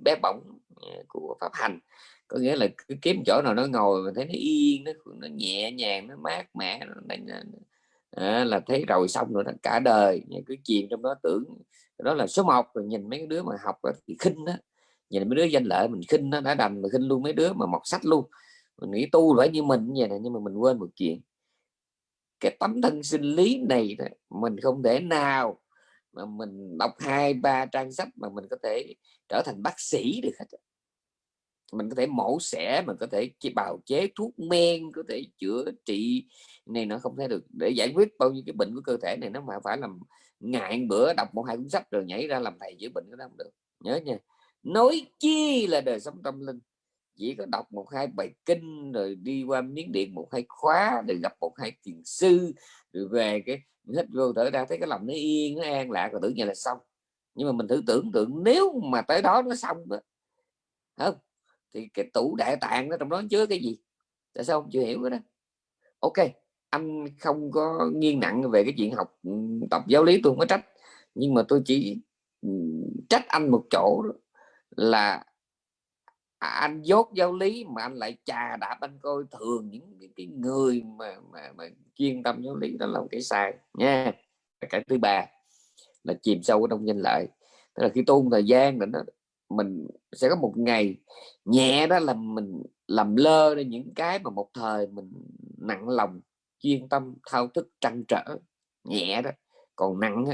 A: bé bỏng ờ, của pháp hành. Có nghĩa là cứ kiếm chỗ nào nó ngồi mà thấy nó yên nó nó nhẹ nhàng nó mát mẻ nó, nó, à, ờ, là thấy rồi xong rồi đó cả đời. Cứ chìm trong đó tưởng đó là số 1 rồi nhìn mấy đứa mà học thì khinh đó nhìn mấy đứa danh lợi mình khinh nó đã đành mà khinh luôn mấy đứa mà mọc sách luôn. Mình nghĩ tu phải như mình như vậy này nhưng mà mình quên một chuyện cái tấm thân sinh lý này mình không thể nào mà mình đọc hai, ba trang sách mà mình có thể trở thành bác sĩ được hết mình có thể mổ xẻ, mình có thể chỉ bào chế thuốc men, có thể chữa trị này nó không thể được. Để giải quyết bao nhiêu cái bệnh của cơ thể này, nó mà phải làm ngại bữa đọc một hai cuốn sách rồi nhảy ra làm thầy chữa bệnh, cái đó không được. Nhớ nha. Nói chi là đời sống tâm linh? Chỉ có đọc một hai bài kinh, rồi đi qua miếng điện một hai khóa, rồi gặp một hai thiền sư, rồi về cái hết vô thở ra, thấy cái lòng nó yên, nó an lạc, rồi tưởng như là xong. Nhưng mà mình thử tưởng tượng, nếu mà tới đó nó xong đó, không, thì cái tủ đại tạng nó trong đó chứa cái gì? Tại sao không chịu hiểu cái đó? Ok, anh không có nghiêng nặng về cái chuyện học ừ, tập giáo lý, tôi không có trách. Nhưng mà tôi chỉ ừ, trách anh một chỗ là à, anh dốt giáo lý mà anh lại chà đạp anh coi thường những cái, cái người mà, mà mà chuyên tâm giáo lý đó là một cái sai nha. Cái thứ ba là chìm sâu trong danh lợi. Tức là khi tu thời gian rồi nó mình sẽ có một ngày nhẹ đó là mình làm lơ đi những cái mà một thời mình nặng lòng chuyên tâm thao thức trăn trở nhẹ đó. Còn nặng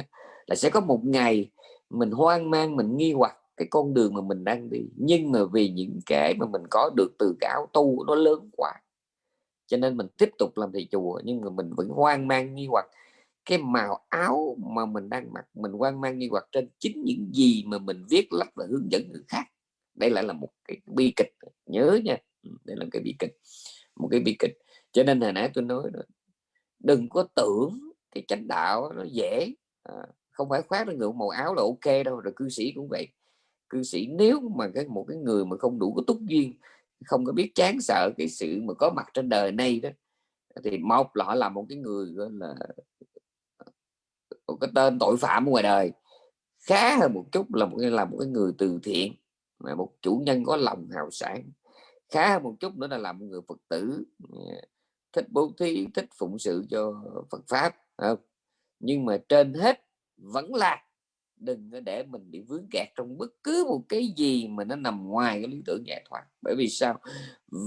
A: là sẽ có một ngày mình hoang mang mình nghi hoặc cái con đường mà mình đang đi. Nhưng mà vì những cái mà mình có được từ cái áo tu nó lớn quá cho nên mình tiếp tục làm thầy chùa nhưng mà mình vẫn hoang mang nghi hoặc. Cái màu áo mà mình đang mặc mình hoang mang nghi hoặc trên chính những gì mà mình viết lách và hướng dẫn người khác. Đây lại là một cái bi kịch nhớ nha. Ừ, đây là cái bi kịch một cái bi kịch. Cho nên hồi nãy tôi nói rồi đừng có tưởng cái chánh đạo nó dễ. À, không phải khoác lên người màu áo là ok đâu rồi cư sĩ cũng vậy cư sĩ, nếu mà cái, một cái người mà không đủ có túc duyên, không có biết chán sợ cái sự mà có mặt trên đời này đó, thì một là họ là một cái người, gọi là, một cái tên tội phạm ngoài đời khá hơn một chút là một cái, là một cái người từ thiện, mà một chủ nhân có lòng hào sản khá hơn một chút nữa là làm một người phật tử à, thích bố thí, thích phụng sự cho phật pháp không? nhưng mà trên hết vẫn là đừng để mình bị vướng kẹt trong bất cứ một cái gì mà nó nằm ngoài cái lý tưởng giải thoát bởi vì sao?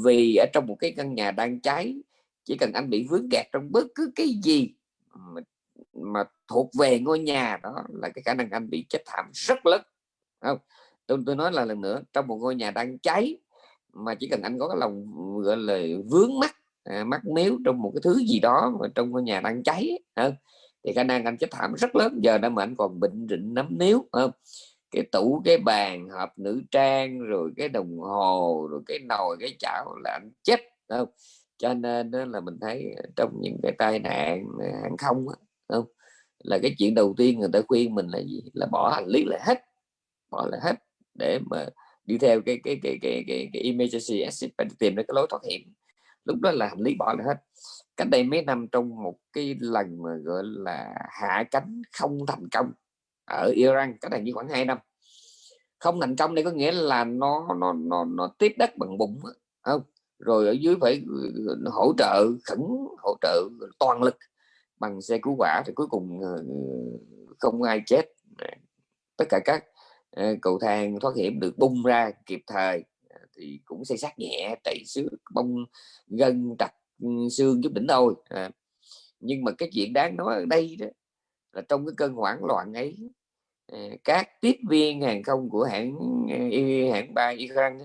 A: Vì ở trong một cái căn nhà đang cháy chỉ cần anh bị vướng kẹt trong bất cứ cái gì mà, mà thuộc về ngôi nhà đó là cái khả năng anh bị chết thảm rất lớn. Không? Tôi, tôi nói là lần nữa trong một ngôi nhà đang cháy mà chỉ cần anh có cái lòng gọi là vướng mắt à, mắt miếu trong một cái thứ gì đó mà trong ngôi nhà đang cháy không? Thì khả năng anh chết thảm rất lớn. Giờ đó mà anh còn bệnh rịnh nấm níu không? Cái tủ cái bàn hộp nữ trang rồi cái đồng hồ rồi cái nồi cái chảo là anh chết không? Cho nên đó là mình thấy trong những cái tai nạn hàng không không? Là cái chuyện đầu tiên người ta khuyên mình là gì? Là bỏ hành lý lại hết bỏ lại hết để mà đi theo cái cái cái cái cái, cái emergency exit để tìm ra cái lối thoát hiểm lúc đó là hành lý bỏ lại hết. Cách đây mấy năm trong một cái lần mà, gọi là, hạ cánh không thành công ở Iran, cách đây như khoảng 2 năm. Không thành công đây có nghĩa là nó nó nó nó tiếp đất bằng bụng không? Rồi ở dưới phải ờ, hỗ trợ khẩn, hỗ trợ toàn lực bằng xe cứu hỏa thì cuối cùng ờ, không ai chết. Tất cả các ờ, cầu thang thoát hiểm được bung ra kịp thời thì cũng xây sát nhẹ tẩy xứ bông gân trặc ừ, xương chút đỉnh thôi à. nhưng mà cái chuyện đáng nói ở đây đó là trong cái cơn hoảng loạn ấy à, các tiếp viên hàng không của hãng à, hãng bay Iran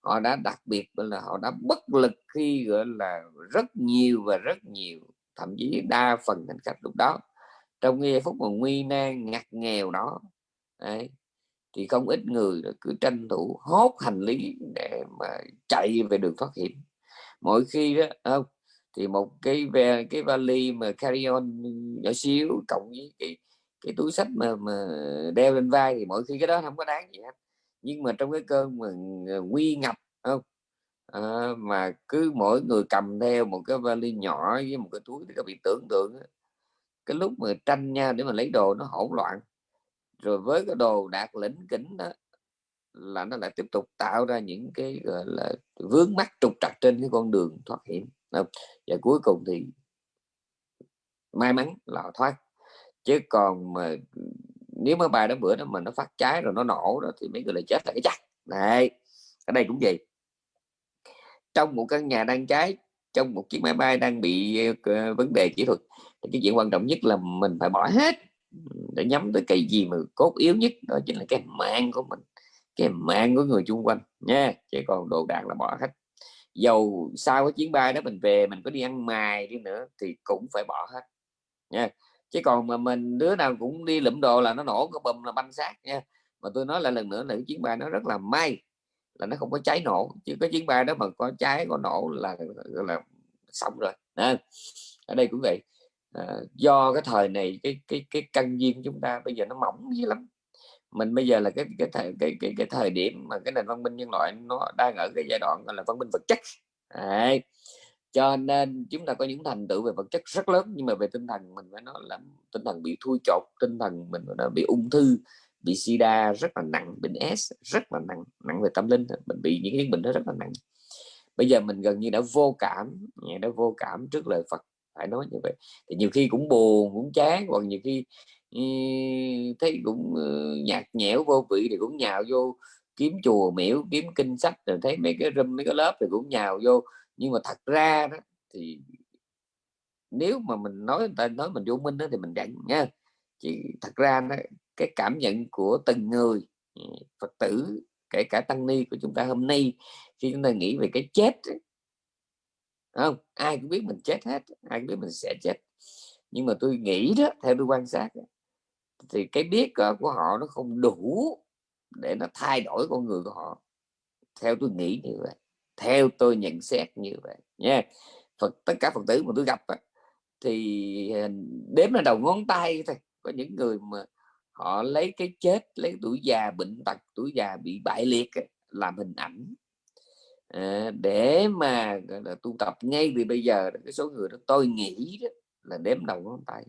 A: họ đã đặc biệt là họ đã bất lực khi gọi là rất nhiều và rất nhiều thậm chí đa phần hành khách lúc đó trong giây phút mà nguy nan ngặt nghèo đó đấy, thì không ít người cứ tranh thủ hốt hành lý để mà chạy về đường thoát hiểm. Mỗi khi đó không thì một cái về cái vali mà carry on nhỏ xíu cộng với cái cái túi sách mà mà đeo lên vai thì mỗi khi cái đó không có đáng gì hết. Nhưng mà trong cái cơn mà nguy ngập không à, mà cứ mỗi người cầm theo một cái vali nhỏ với một cái túi thì các bị tưởng tượng cái lúc mà tranh nhau để mà lấy đồ nó hỗn loạn rồi với cái đồ đạt lĩnh kính đó là nó lại tiếp tục tạo ra những cái gọi là vướng mắt trục trặc trên cái con đường thoát hiểm. Và cuối cùng thì may mắn là họ thoát. Chứ còn mà nếu mà bài đó bữa đó mà nó phát cháy rồi nó nổ đó thì mấy người lại chết là cái chắc. Này ở đây cũng vậy. Trong một căn nhà đang cháy trong một chiếc máy bay đang bị uh, vấn đề kỹ thuật thì cái chuyện quan trọng nhất là mình phải bỏ hết để nhắm tới cái gì mà cốt yếu nhất đó chính là cái mạng của mình cái mạng của người chung quanh nha Chỉ còn đồ đạc là bỏ hết. Dầu sau cái chuyến bay đó mình về mình có đi ăn mài đi nữa thì cũng phải bỏ hết nha. Chứ còn mà mình đứa nào cũng đi lụm đồ là nó nổ cái bùm là banh xác nha. Mà tôi nói lại lần nữa là cái chuyến bay nó rất là may là nó không có cháy nổ chứ cái chuyến bay đó mà có cháy có nổ là là xong rồi Nên, ở đây cũng vậy à, do cái thời này cái cái cái căn duyên chúng ta bây giờ nó mỏng dữ lắm. Mình bây giờ là cái cái thời cái cái, cái thời điểm mà cái nền văn minh nhân loại nó đang ở cái giai đoạn gọi là văn minh vật chất. Đấy. cho nên chúng ta có những thành tựu về vật chất rất lớn nhưng mà về tinh thần mình phải nói là tinh thần bị thui chột tinh thần mình nó bị ung thư bị sida rất là nặng bệnh S rất là nặng nặng về tâm linh mình bị những cái bệnh đó rất là nặng. Bây giờ mình gần như đã vô cảm đã vô cảm trước lời Phật phải nói như vậy. Thì nhiều khi cũng buồn cũng chán còn nhiều khi thấy cũng nhạt nhẽo vô vị thì cũng nhào vô kiếm chùa miễu kiếm kinh sách rồi thấy mấy cái room mấy cái lớp thì cũng nhào vô. Nhưng mà thật ra đó thì nếu mà mình nói người ta nói mình vô minh đó thì mình đặng nha. Chỉ thật ra đó, cái cảm nhận của từng người phật tử kể cả tăng ni của chúng ta hôm nay khi chúng ta nghĩ về cái chết không, ai cũng biết mình chết hết, ai cũng biết mình sẽ chết. Nhưng mà tôi nghĩ đó, theo tôi quan sát thì cái biết ờ, của họ nó không đủ để nó thay đổi con người của họ. Theo tôi nghĩ như vậy, theo tôi nhận xét như vậy nha. Phật, tất cả Phật tử mà tôi gặp thì đếm là đầu ngón tay thôi. Có những người mà họ lấy cái chết, lấy tuổi già bệnh tật, tuổi già bị bại liệt làm hình ảnh à, để mà là tu tập ngay từ bây giờ cái số người đó tôi nghĩ đó là đếm đầu ngón tay.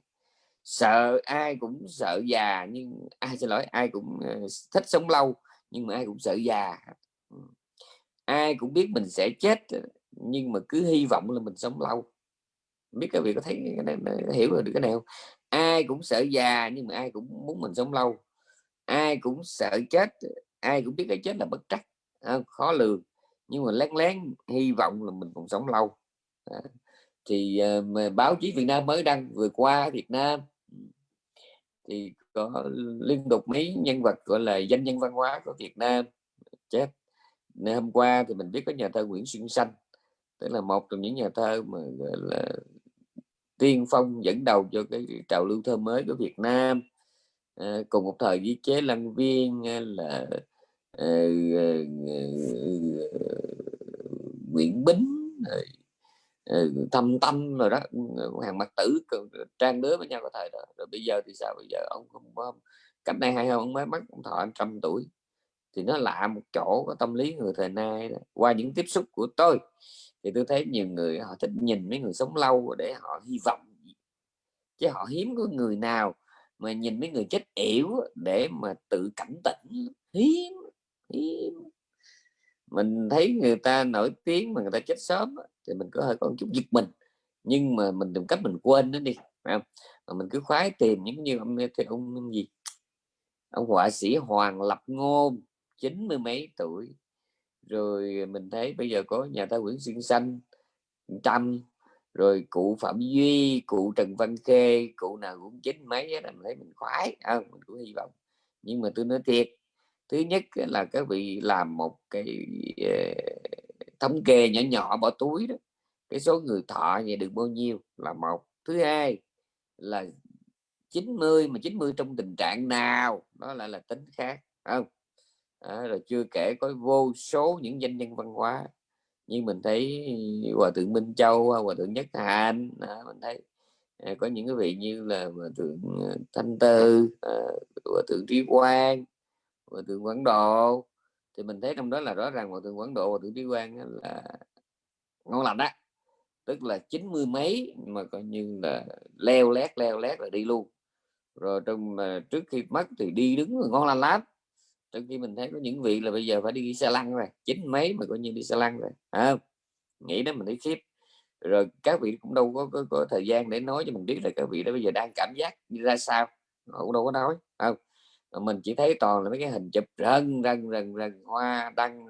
A: Sợ ai cũng sợ già nhưng ai xin lỗi ai cũng ờ, thích sống lâu nhưng mà ai cũng sợ già. Ừ. Ai cũng biết mình sẽ chết ờ, nhưng mà cứ hy vọng là mình sống lâu. Biết các vị có thấy cái này, hiểu được cái nào ai cũng sợ già nhưng mà ai cũng muốn mình sống lâu. Ai cũng sợ chết ai cũng biết cái chết là bất trắc à, khó lường nhưng mà lén lén hy vọng là mình còn sống lâu. Thì uh, báo chí Việt Nam mới đăng vừa qua Việt Nam thì có liên tục mấy nhân vật gọi là danh nhân văn hóa của Việt Nam chết. Nên hôm qua thì mình biết có nhà thơ Nguyễn Xuân Sanh tức là một trong những nhà thơ mà gọi là tiên phong dẫn đầu cho cái trào lưu thơ mới của Việt Nam. À, cùng một thời với chế lăng viên ờ, là uh, Ờ, ờ, ờ, Nguyễn Bính rồi thâm tâm rồi đó ừ, hàng mặt tử trang đứa với nhau có thời đó. Rồi bây giờ thì sao? Bây giờ ông không có, cách đây hay không? Ông mới mất ông thọ trăm tuổi. Thì nó lạ một chỗ, có tâm lý người thời nay đó. qua những tiếp xúc của tôi, thì tôi thấy nhiều người, họ thích nhìn mấy người sống lâu để họ hy vọng chứ họ hiếm có người nào mà nhìn mấy người chết yểu để mà tự cảnh tỉnh hiếm mình thấy người ta nổi tiếng mà người ta chết sớm thì mình có hơi có chút giật mình. Nhưng mà mình tìm cách mình quên nó đi phải không? mà mình cứ khoái tìm những như ông cái ông gì? Ông họa sĩ Hoàng Lập Ngôn chín mươi mấy tuổi. Rồi mình thấy bây giờ có nhà thơ Nguyễn Xuân Xanh trăm rồi cụ Phạm Duy cụ Trần Văn Khê cụ nào cũng chín mấy đó mình thấy mình khoái à, mình cũng hy vọng. Nhưng mà tôi nói thiệt thứ nhất là các vị làm một cái ờ, thống kê nhỏ nhỏ bỏ túi đó cái số người thọ vậy được bao nhiêu là một. Thứ hai là 90 mà 90 trong tình trạng nào đó lại là tính khác không? À, rồi chưa kể có vô số những danh nhân văn hóa như mình thấy hòa thượng Minh Châu hòa thượng Nhất Hạnh à, mình thấy à, có những cái vị như là hòa thượng ờ, Thanh Tư à, hòa thượng Trí Quang hòa thượng Quảng Độ. Thì mình thấy trong đó là rõ ràng hòa thượng Quảng Độ hòa thượng Trí Quang là ngon lành đó tức là chín mươi mấy mà coi như là leo lét leo lét là đi luôn. Rồi trong mà trước khi mất thì đi đứng ngon lành lắm. Trong khi mình thấy có những vị là bây giờ phải đi xe lăn rồi chín mấy mà coi như đi xe lăn rồi à, nghĩ đó mình thấy khiếp. Rồi các vị cũng đâu có, có, có thời gian để nói cho mình biết là các vị đó bây giờ đang cảm giác như ra sao. Họ cũng đâu có nói không? Mình chỉ thấy toàn là mấy cái hình chụp rần rần rần rần hoa, đăng,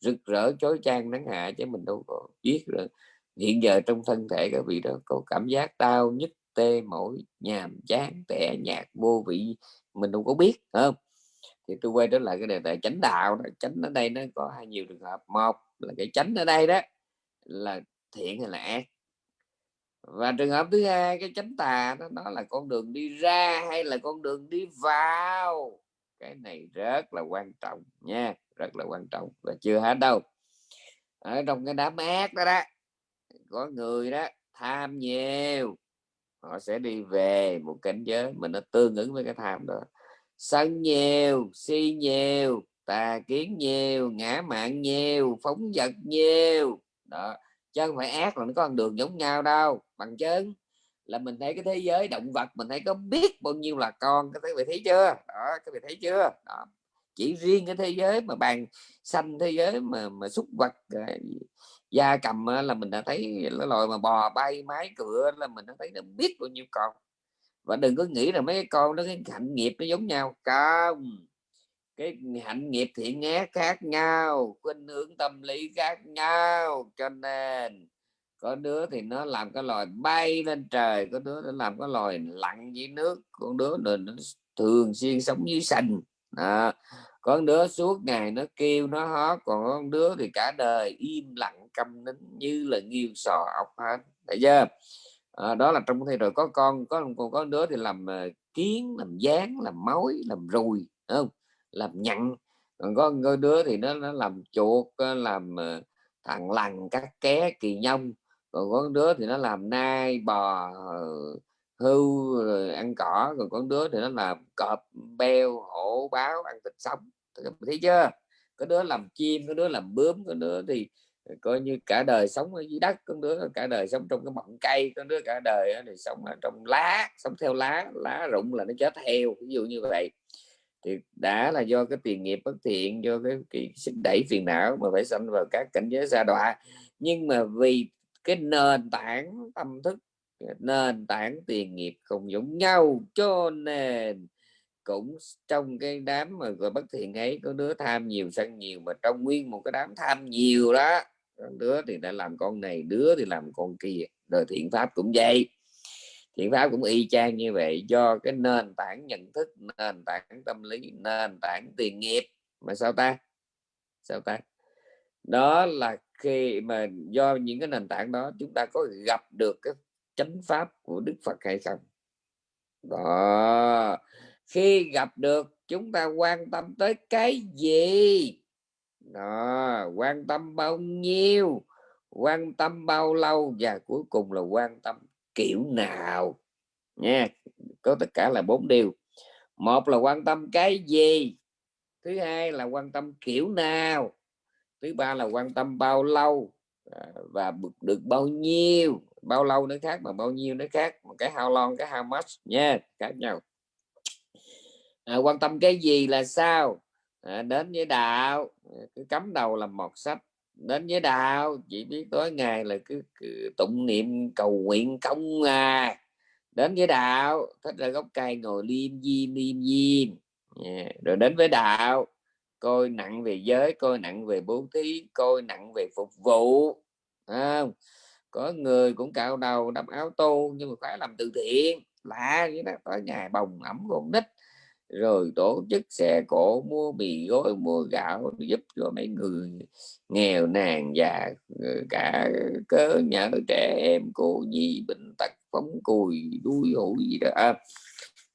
A: rực rỡ, chói chang, nắng hạ chứ mình đâu có biết rồi hiện giờ trong thân thể các vị đó có cảm giác đau nhức, tê, mỏi, nhàm chán, tẻ nhạt, vô vị, mình đâu có biết không? Thì tôi quay trở lại cái đề tài chánh đạo đó. chánh ở đây nó có hai nhiều trường hợp. Một là cái chánh ở đây đó là thiện hay là ác? Và trường hợp thứ hai cái chánh tà đó, đó là con đường đi ra hay là con đường đi vào? Cái này rất là quan trọng nha rất là quan trọng và chưa hết đâu. Ở trong cái đám ác đó đó có người đó tham nhiều họ sẽ đi về một cảnh giới mình nó tương ứng với cái tham đó. Sân nhiều si nhiều tà kiến nhiều ngã mạng nhiều phóng vật nhiều. Đó chứ không phải ác là nó có con đường giống nhau đâu. Bằng chứng là mình thấy cái thế giới động vật, mình thấy có biết bao nhiêu là con các vị thấy chưa? Đó các vị thấy chưa? Đó. chỉ riêng cái thế giới mà bàn xanh, thế giới mà mà xúc vật ờ, da cầm là mình đã thấy cái loài mà bò bay, mái cửa, là mình đã thấy nó biết bao nhiêu con. Và đừng có nghĩ là mấy con nó cái hạnh nghiệp nó giống nhau. Không cái hạnh nghiệp thiện ác khác nhau khuynh hướng tâm lý khác nhau. Cho nên có đứa thì nó làm cái loài bay lên trời có đứa nó làm cái loài lặn dưới nước. Con đứa nó, nó thường xuyên sống dưới sành à, con đứa suốt ngày nó kêu nó hót còn con đứa thì cả đời im lặng câm nín như là nghiêu sò ốc hết. Thấy chưa? À, đó là trong thay rồi có con có còn có đứa thì làm ờ, kiến làm dáng làm mối làm rùi không? Làm nhặn. Còn có, có đứa thì nó nó làm chuột làm ờ, thằng lằn cắt ké kỳ nhông. Còn có đứa thì nó làm nai bò ờ, hưu rồi ăn cỏ. Còn có đứa thì nó làm cọp beo hổ báo ăn thịt sống. Thấy chưa? Có đứa làm chim có đứa làm bướm có đứa thì ờ, coi như cả đời sống ở dưới đất có đứa cả đời sống trong cái mọng cây có đứa cả đời thì sống ở trong lá sống theo lá lá rụng là nó chết theo ví dụ như vậy thì đã là do cái tiền nghiệp bất thiện do cái, cái sức đẩy phiền não mà phải sanh vào các cảnh giới xa đọa. Nhưng mà vì cái nền tảng tâm thức nền tảng tiền nghiệp không giống nhau cho nên cũng trong cái đám mà gọi bất thiện ấy có đứa tham nhiều sân nhiều mà trong nguyên một cái đám tham nhiều đó đứa thì đã làm con này đứa thì làm con kia. Rồi thiện pháp cũng vậy thiện pháp cũng y chang như vậy, do cái nền tảng nhận thức, nền tảng tâm lý, nền tảng tiền nghiệp. Mà sao ta? Sao ta? Đó là khi mà do những cái nền tảng đó, chúng ta có gặp được cái chánh pháp của Đức Phật hay không? Đó. Khi gặp được, chúng ta quan tâm tới cái gì? Đó. Quan tâm bao nhiêu? Quan tâm bao lâu? Và cuối cùng là quan tâm kiểu nào nha. Có tất cả là bốn điều. Một là quan tâm cái gì? Thứ hai là quan tâm kiểu nào? Thứ ba là quan tâm bao lâu? À, và được bao nhiêu? Bao lâu nó khác mà bao nhiêu nó khác? Một cái how long cái how much nha khác nhau. À, quan tâm cái gì là sao? À, đến với đạo. Cứ cắm đầu làm một sách đến với đạo chỉ biết tối ngày là cứ, cứ tụng niệm cầu nguyện công à. Đến với đạo thích ra gốc cây ngồi liêm diêm liêm diêm. Yeah. rồi đến với đạo coi nặng về giới coi nặng về bố thí coi nặng về phục vụ à, có người cũng cạo đầu đắp áo tô nhưng mà phải làm từ thiện. Lạ vậy đó tối ngày bồng ẩm con nít rồi tổ chức xe cổ mua mì gói mua gạo giúp cho mấy người nghèo nàn già cả cớ nhờ trẻ em cô nhi bệnh tật phóng cùi đuôi hủi gì đó. À,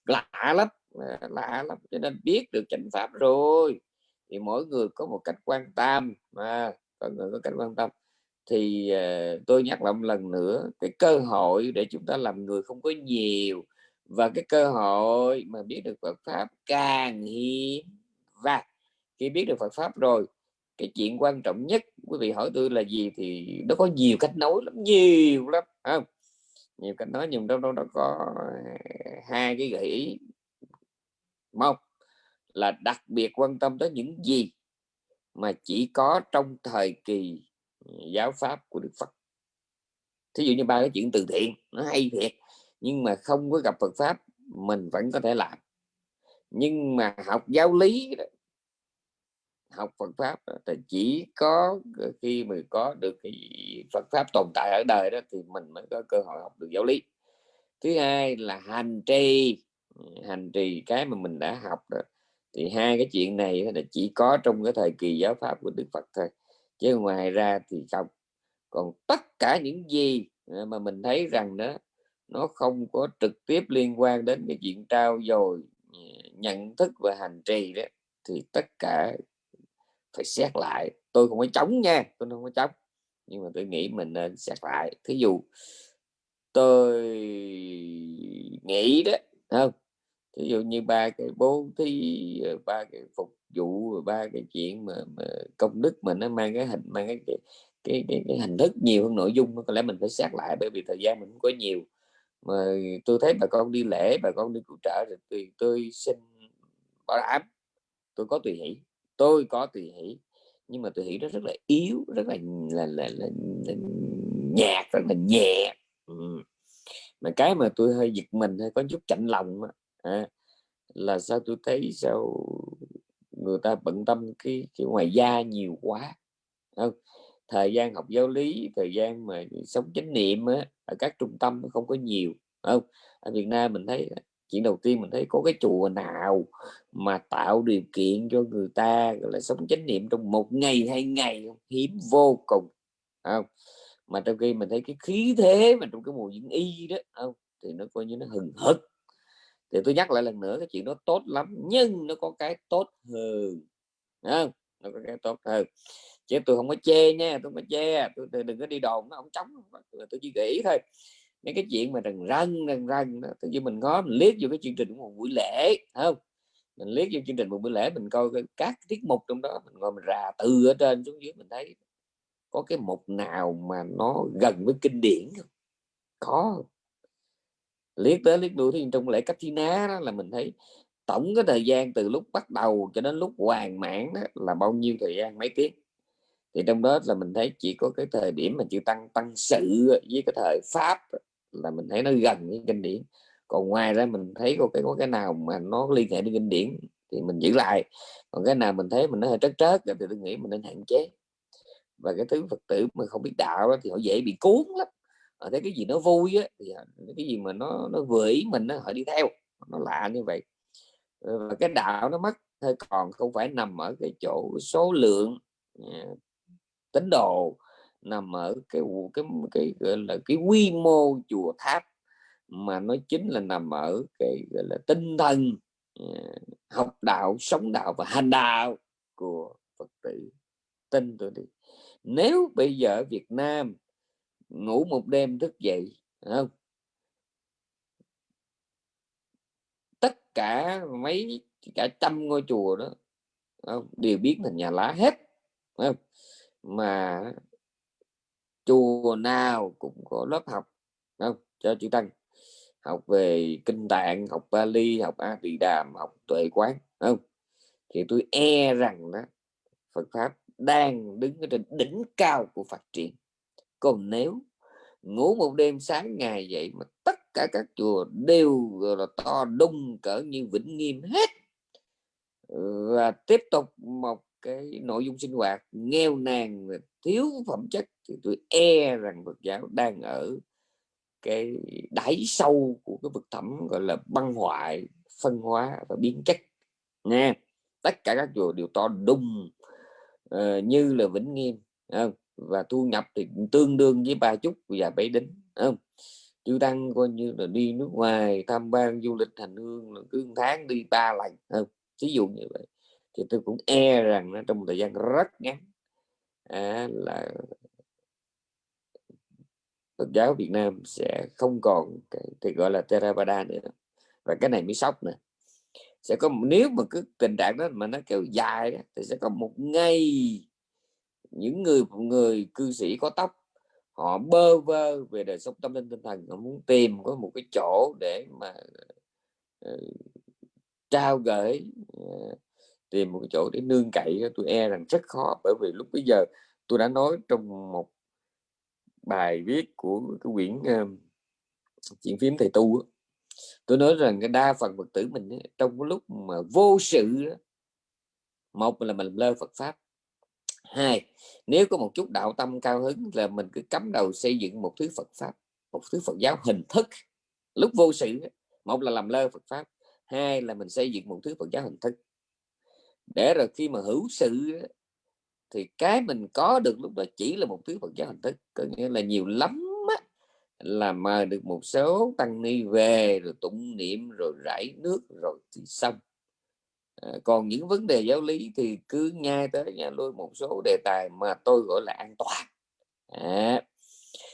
A: lạ lắm à, lạ lắm cho nên biết được chánh pháp rồi. Thì mỗi người có một cách quan tâm mà có người có cách quan tâm. Thì uh, tôi nhắc lại một lần nữa cái cơ hội để chúng ta làm người không có nhiều và cái cơ hội mà biết được Phật pháp càng hiếm và khi biết được Phật pháp rồi, cái chuyện quan trọng nhất, quý vị hỏi tôi là gì thì nó có nhiều cách nói lắm, nhiều lắm không? Nhiều cách nói nhưng trong đó nó có hai cái gợi ý một là đặc biệt quan tâm tới những gì mà chỉ có trong thời kỳ giáo pháp của Đức Phật. Thí dụ như ba cái chuyện từ thiện, nó hay thiệt nhưng mà không có gặp Phật pháp, mình vẫn có thể làm. Nhưng mà học giáo lý học Phật pháp thì chỉ có khi mà có được cái Phật pháp tồn tại ở đời đó, thì mình mới có cơ hội học được giáo lý. Thứ hai là hành trì. Hành trì cái mà mình đã học đó thì hai cái chuyện này là chỉ có trong cái thời kỳ giáo pháp của Đức Phật thôi. Chứ ngoài ra thì không. Còn tất cả những gì mà mình thấy rằng đó nó không có trực tiếp liên quan đến cái chuyện trao dồi ừ, nhận thức và hành trì đó thì tất cả phải xét lại. Tôi không có chống nha tôi không có chống nhưng mà tôi nghĩ mình nên xét lại. Thí dụ tôi nghĩ đó không? Ví dụ như ba cái bố thí ờ, ba cái phục vụ ba cái chuyện mà, mà công đức mà nó mang cái hình mang cái cái, cái, cái, cái hình thức nhiều hơn nội dung có lẽ mình phải xét lại bởi vì thời gian mình không có nhiều mà tôi thấy bà con đi lễ bà con đi cứu trợ thì tôi xin bảo đảm tôi có tùy hỷ. Tôi có tùy hỷ nhưng mà tùy hỷ nó rất là yếu rất là là, là, là, là nhạt rất là nhẹ. Ừ. mà cái mà tôi hơi giật mình hay có chút chạnh lòng à, là sao tôi thấy sao người ta bận tâm cái, cái ngoài da nhiều quá. Không thời gian học giáo lý thời gian mà sống chánh niệm á, ở các trung tâm nó không có nhiều không? Ở Việt Nam mình thấy, chuyện đầu tiên mình thấy có cái chùa nào mà tạo điều kiện cho người ta, gọi là, sống chánh niệm trong một ngày, hai ngày hiếm vô cùng không? Mà trong khi mình thấy cái khí thế mà trong cái mùa diễn y đó không? Thì nó coi như nó hừng hực. Thì tôi nhắc lại lần nữa, cái chuyện đó tốt lắm, nhưng nó có cái tốt hơn không? nó có cái tốt hơn chứ tôi không có chê nha tôi không có chê à, tôi, tôi đừng có đi đồn nó không chống tôi chỉ nghĩ thôi. Mấy cái chuyện mà rần rần rần rần đó tự nhiên mình có mình liếc vô cái chương trình của một buổi lễ không? Mình liếc vô chương trình một buổi lễ mình coi các tiết mục trong đó mình ngồi mình rà từ ở trên xuống dưới mình thấy có cái mục nào mà nó gần với kinh điển không? Có liếc tới liếc đuôi thì trong lễ cách thi ná đó là mình thấy tổng cái thời gian từ lúc bắt đầu cho đến lúc hoàn mãn đó là bao nhiêu thời gian? Mấy tiếng? Thì trong đó là mình thấy chỉ có cái thời điểm mà chữ tăng tăng sự với cái thời pháp là mình thấy nó gần với kinh điển. Còn ngoài ra mình thấy có cái có cái nào mà nó liên hệ đến kinh điển thì mình giữ lại. Còn cái nào mình thấy mình nó hơi trớt trớt thì tôi nghĩ mình nên hạn chế. Và cái thứ phật tử mà không biết đạo đó, thì họ dễ bị cuốn lắm. Họ thấy cái gì nó vui á, thì cái gì mà nó nó vừa ý mình đó, họ đi theo nó lạ như vậy. Và cái đạo nó mất hơi còn không phải nằm ở cái chỗ số lượng à, tín đồ nằm ở cái cái cái, gọi là, cái quy mô chùa tháp mà nó chính là nằm ở cái, gọi là, tinh thần ờ, học đạo, sống đạo và hành đạo của phật tử tin tôi đi nếu bây giờ Việt Nam ngủ một đêm thức dậy không tất cả mấy, cả trăm ngôi chùa đó không? đều biến thành nhà lá hết không? Mà chùa nào cũng có lớp học không? Cho chữ tăng. Học về kinh tạng, học Bali, học A Tỳ Đàm, học tuệ quán không? Thì tôi e rằng đó, Phật pháp đang đứng ở trên đỉnh cao của phát triển. Còn nếu ngủ một đêm sáng ngày vậy mà tất cả các chùa đều là, to đung cỡ như vĩnh nghiêm hết, và tiếp tục một cái nội dung sinh hoạt nghèo nàn thiếu phẩm chất thì tôi e rằng Phật giáo đang ở cái đáy sâu của cái vực thẳm gọi là băng hoại phân hóa và biến chất nha. Tất cả các chùa đều to đùng uh, như là vĩnh nghiêm không? và thu nhập thì tương đương với ba chút và bảy đính không? Chư tăng coi như là đi nước ngoài tham quan du lịch hành hương là cứ tháng đi ba lần không? Ví dụ như vậy thì tôi cũng e rằng nó trong thời gian rất ngắn à, là Phật giáo Việt Nam sẽ không còn cái thì gọi là Theravada nữa. Và cái này mới sốc nè. Sẽ có nếu mà cứ tình trạng đó mà nó kéo dài đó, thì sẽ có một ngày những người người cư sĩ có tóc họ bơ vơ về đời sống tâm linh tinh thần họ muốn tìm có một cái chỗ để mà uh, trao gửi uh, tìm một cái chỗ để nương cậy tôi e rằng rất khó. Bởi vì lúc bây giờ tôi đã nói trong một bài viết của cái quyển uh, chuyện phím thầy tu tôi nói rằng cái đa phần phật tử mình trong cái lúc mà vô sự một là mình lơ Phật pháp hai nếu có một chút đạo tâm cao hứng là mình cứ cắm đầu xây dựng một thứ Phật pháp một thứ Phật giáo hình thức lúc vô sự một là làm lơ Phật pháp hai là mình xây dựng một thứ Phật giáo hình thức để rồi khi mà hữu sự thì cái mình có được lúc đó chỉ là một thứ Phật giáo hình thức. Có nghĩa là nhiều lắm á, là mời được một số tăng ni về rồi tụng niệm rồi rải nước rồi thì xong. À, còn những vấn đề giáo lý thì cứ nhai tới nhà lôi một số đề tài mà tôi gọi là an toàn. À,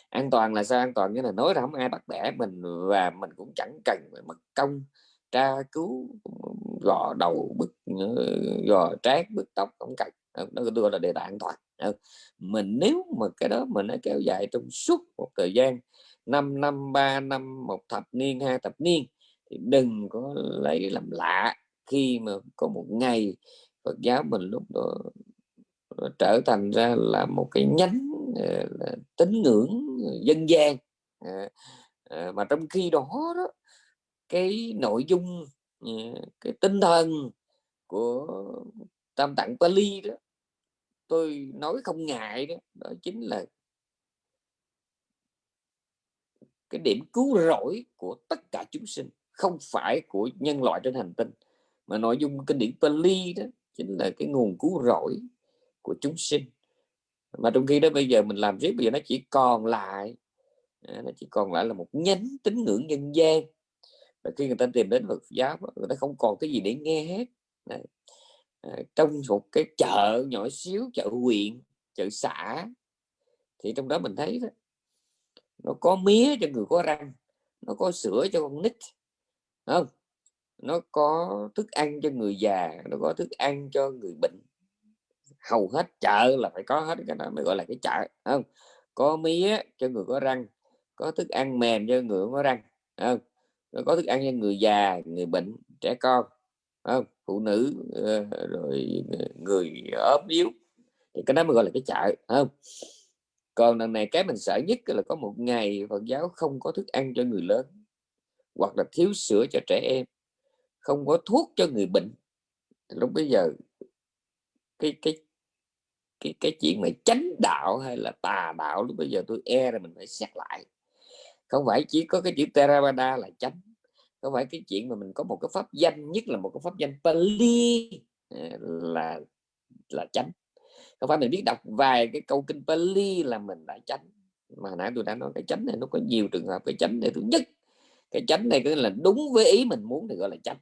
A: an toàn là sao? An toàn nghĩa là nói ra không ai bắt bẻ mình và mình cũng chẳng cần phải mất công tra cứu gò đầu bức ờ, gò trát bức tóc không cần ờ, nó gọi là đề tài an toàn. Ờ, mình nếu mà cái đó mình nó kéo dài trong suốt một thời gian 5 năm 3 năm một thập niên hai thập niên thì đừng có lấy làm lạ khi mà có một ngày Phật giáo mình lúc đó trở thành ra là một cái nhánh tín ngưỡng dân gian. À, à, mà trong khi đó đó cái nội dung ờ, cái tinh thần của tam tạng Pali đó, tôi nói không ngại đó đó chính là cái điểm cứu rỗi của tất cả chúng sinh, không phải của nhân loại trên hành tinh, mà nội dung kinh điển Pali đó chính là cái nguồn cứu rỗi của chúng sinh. Mà trong khi đó bây giờ mình làm riết, bây giờ nó chỉ còn lại à, nó chỉ còn lại là một nhánh tín ngưỡng nhân gian và khi người ta tìm đến Phật giáo người ta không còn cái gì để nghe hết. Đấy. À, trong một cái chợ nhỏ xíu chợ huyện chợ xã thì trong đó mình thấy đó nó có mía cho người có răng nó có sữa cho con nít không? Nó có thức ăn cho người già nó có thức ăn cho người bệnh. Hầu hết chợ là phải có hết cái đó mới gọi là cái chợ không? Có mía cho người có răng có thức ăn mềm cho người có răng không? Có thức ăn cho người già, người bệnh, trẻ con không? Phụ nữ ờ, rồi ờ, người ốm yếu. Thì cái đó mới gọi là cái chợ không? Còn lần này cái mình sợ nhất là có một ngày Phật giáo không có thức ăn cho người lớn, hoặc là thiếu sữa cho trẻ em, không có thuốc cho người bệnh. Lúc bây giờ cái cái cái cái chuyện mà chánh đạo hay là tà đạo, lúc bây giờ tôi e là mình phải xét lại không phải chỉ có cái chữ Theravada là chánh? Không phải cái chuyện mà mình có một cái pháp danh, nhất là một cái pháp danh Pali à, là là chánh? Không phải mình biết đọc vài cái câu kinh Pali là mình đã chánh? Mà nãy tôi đã nói cái chánh này, nó có nhiều trường hợp cái chánh này thứ nhất. Cái chánh này có là đúng với ý mình muốn thì gọi là chánh.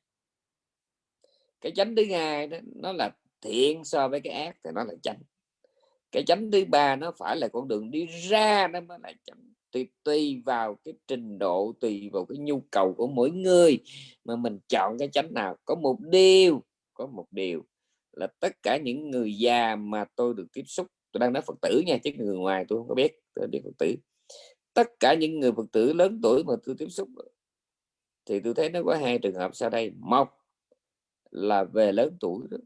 A: Cái chánh thứ hai đó, nó là thiện so với cái ác thì nó là chánh. Cái chánh thứ ba nó phải là con đường đi ra nó mới là chánh tùy, tùy vào cái trình độ tùy vào cái nhu cầu của mỗi người mà mình chọn cái chánh nào. Có một điều có một điều là tất cả những người già mà tôi được tiếp xúc tôi đang nói phật tử nha chứ người ngoài tôi không có biết tôi biết phật tử. Tất cả những người phật tử lớn tuổi mà tôi tiếp xúc thì tôi thấy nó có hai trường hợp sau đây. Một là về lớn tuổi đó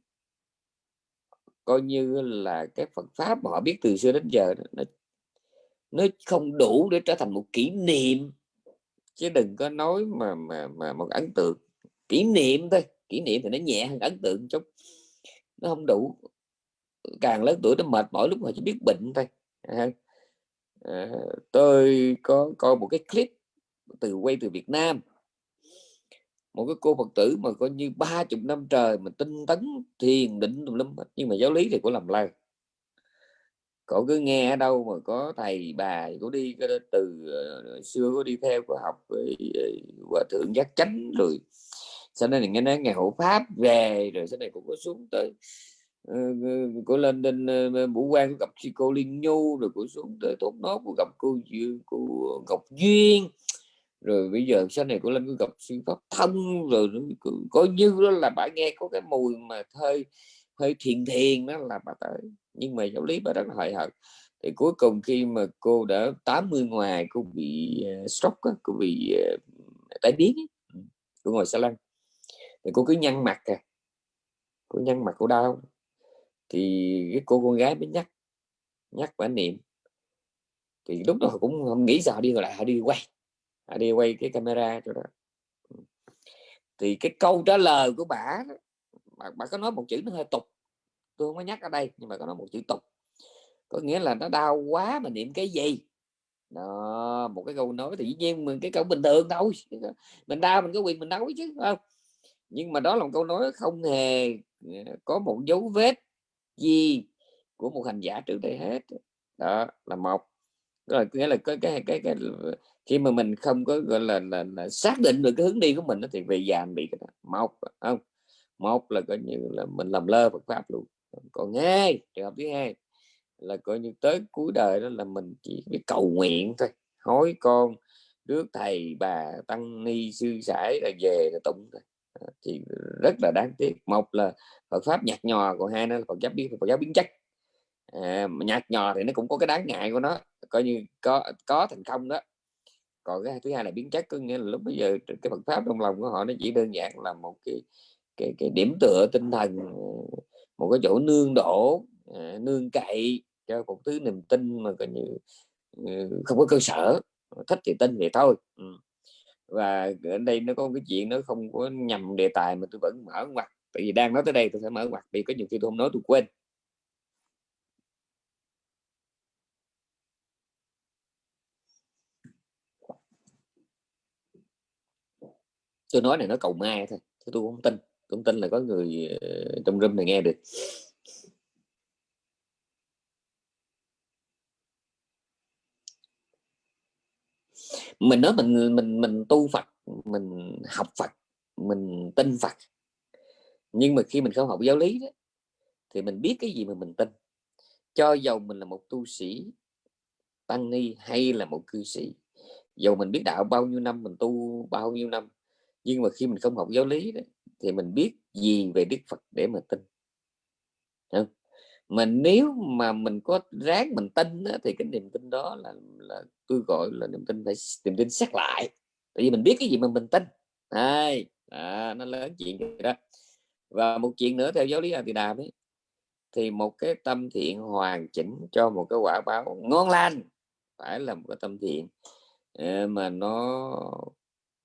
A: coi như là cái Phật pháp mà họ biết từ xưa đến giờ đó, nó nó không đủ để trở thành một kỷ niệm. Chứ đừng có nói mà mà mà một ấn tượng. Kỷ niệm thôi. Kỷ niệm thì nó nhẹ hơn ấn tượng chút. Nó không đủ. Càng lớn tuổi nó mệt mỏi lúc mà chỉ biết bệnh thôi. À, à, tôi có coi một cái clip từ quay từ Việt Nam. Một cái cô Phật tử mà coi như ba chục năm trời mà tinh tấn thiền định tùm lum nhưng mà giáo lý thì cũng làm lai cổ cứ nghe ở đâu mà có thầy bà có đi từ ờ, xưa có đi theo có học với ờ, hòa thượng giác chánh rồi. Sau này nghe nói ngày hộ pháp về rồi sau này cũng có xuống tới ờ, uh, cô lên lên uh, vũ quan có gặp sư cô liên nhu rồi cô xuống tới tốt nốt của gặp cô cô ngọc duyên. Rồi bây giờ sau này cô lên có gặp sư pháp thân rồi có như đó là bà nghe có cái mùi mà thơi hơi thiền thiền đó là bà tới. Nhưng mà giáo lý bà rất là hời hợt thì cuối cùng khi mà cô đã 80 ngoài cô bị uh, stroke cô bị ờ, uh, tái biến ừ, cô ngồi xa lăn. Thì cô cứ nhăn mặt à cô nhăn mặt cô đau. Thì cái cô con gái mới nhắc nhắc bà niệm. Thì lúc đó cũng không nghĩ sao đi rồi lại họ đi quay họ đi quay cái camera cho đó. Ừ. Thì cái câu trả lời của bà bà, bà có nói một chữ nó hơi tục. Tôi không có nhắc ở đây nhưng mà có nói một chữ tục. Có nghĩa là nó đau quá mà niệm cái gì? Đó một cái câu nói thì dĩ nhiên mình cái câu bình thường thôi. Mình đau mình có quyền mình nói chứ không? Nhưng mà đó là một câu nói không hề ờ, có một dấu vết gì của một hành giả trước đây hết. Đó là một. Rồi nghĩa là cái cái cái, cái khi mà mình không có gọi là, là, là xác định được cái hướng đi của mình thì về già bị cái đó. một không? Một là coi như là mình làm lơ Phật pháp luôn. Còn hai trường hợp thứ hai là coi như tới cuối đời đó là mình chỉ biết cầu nguyện thôi. Hối con rước thầy bà tăng ni sư sãi là về là tụng thôi. Thì rất là đáng tiếc. Một là Phật pháp nhạt nhòa còn hai nữa là Phật giáo biến Phật giáo biến chất. À, nhạt nhòa thì nó cũng có cái đáng ngại của nó. Coi như có có thành công đó. Còn cái thứ hai là biến chất có nghĩa là lúc bây giờ cái Phật pháp trong lòng của họ nó chỉ đơn giản là một cái cái, cái điểm tựa tinh thần một cái chỗ nương đổ à, nương cậy cho một thứ niềm tin mà coi như ừ, không có cơ sở. Thích thì tin thì thôi ừ. và ở đây nó có cái chuyện nó không có nhầm đề tài mà tôi vẫn mở ngoặt tại vì đang nói tới đây tôi phải mở ngoặt vì có nhiều khi tôi không nói tôi quên. Tôi nói này nó cầu mai thôi tôi không tin cũng tin là có người ờ, trong room này nghe được. Mình nói mình mình mình tu Phật mình học Phật mình tin Phật. Nhưng mà khi mình không học giáo lý đó, thì mình biết cái gì mà mình tin. Cho dầu mình là một tu sĩ tăng ni hay là một cư sĩ dầu mình biết đạo bao nhiêu năm mình tu bao nhiêu năm nhưng mà khi mình không học giáo lý đó, thì mình biết gì về Đức Phật để mà tin. Không? mà nếu mà mình có ráng mình tin đó, thì cái niềm tin đó là là tôi gọi là niềm tin phải niềm tin xét lại. Tại vì mình biết cái gì mà mình tin. Ai? À, nó lớn chuyện đó. Và một chuyện nữa theo giáo lý A Tỳ Đàm ấy thì một cái tâm thiện hoàn chỉnh cho một cái quả báo ngon lành phải là một cái tâm thiện ờ, mà nó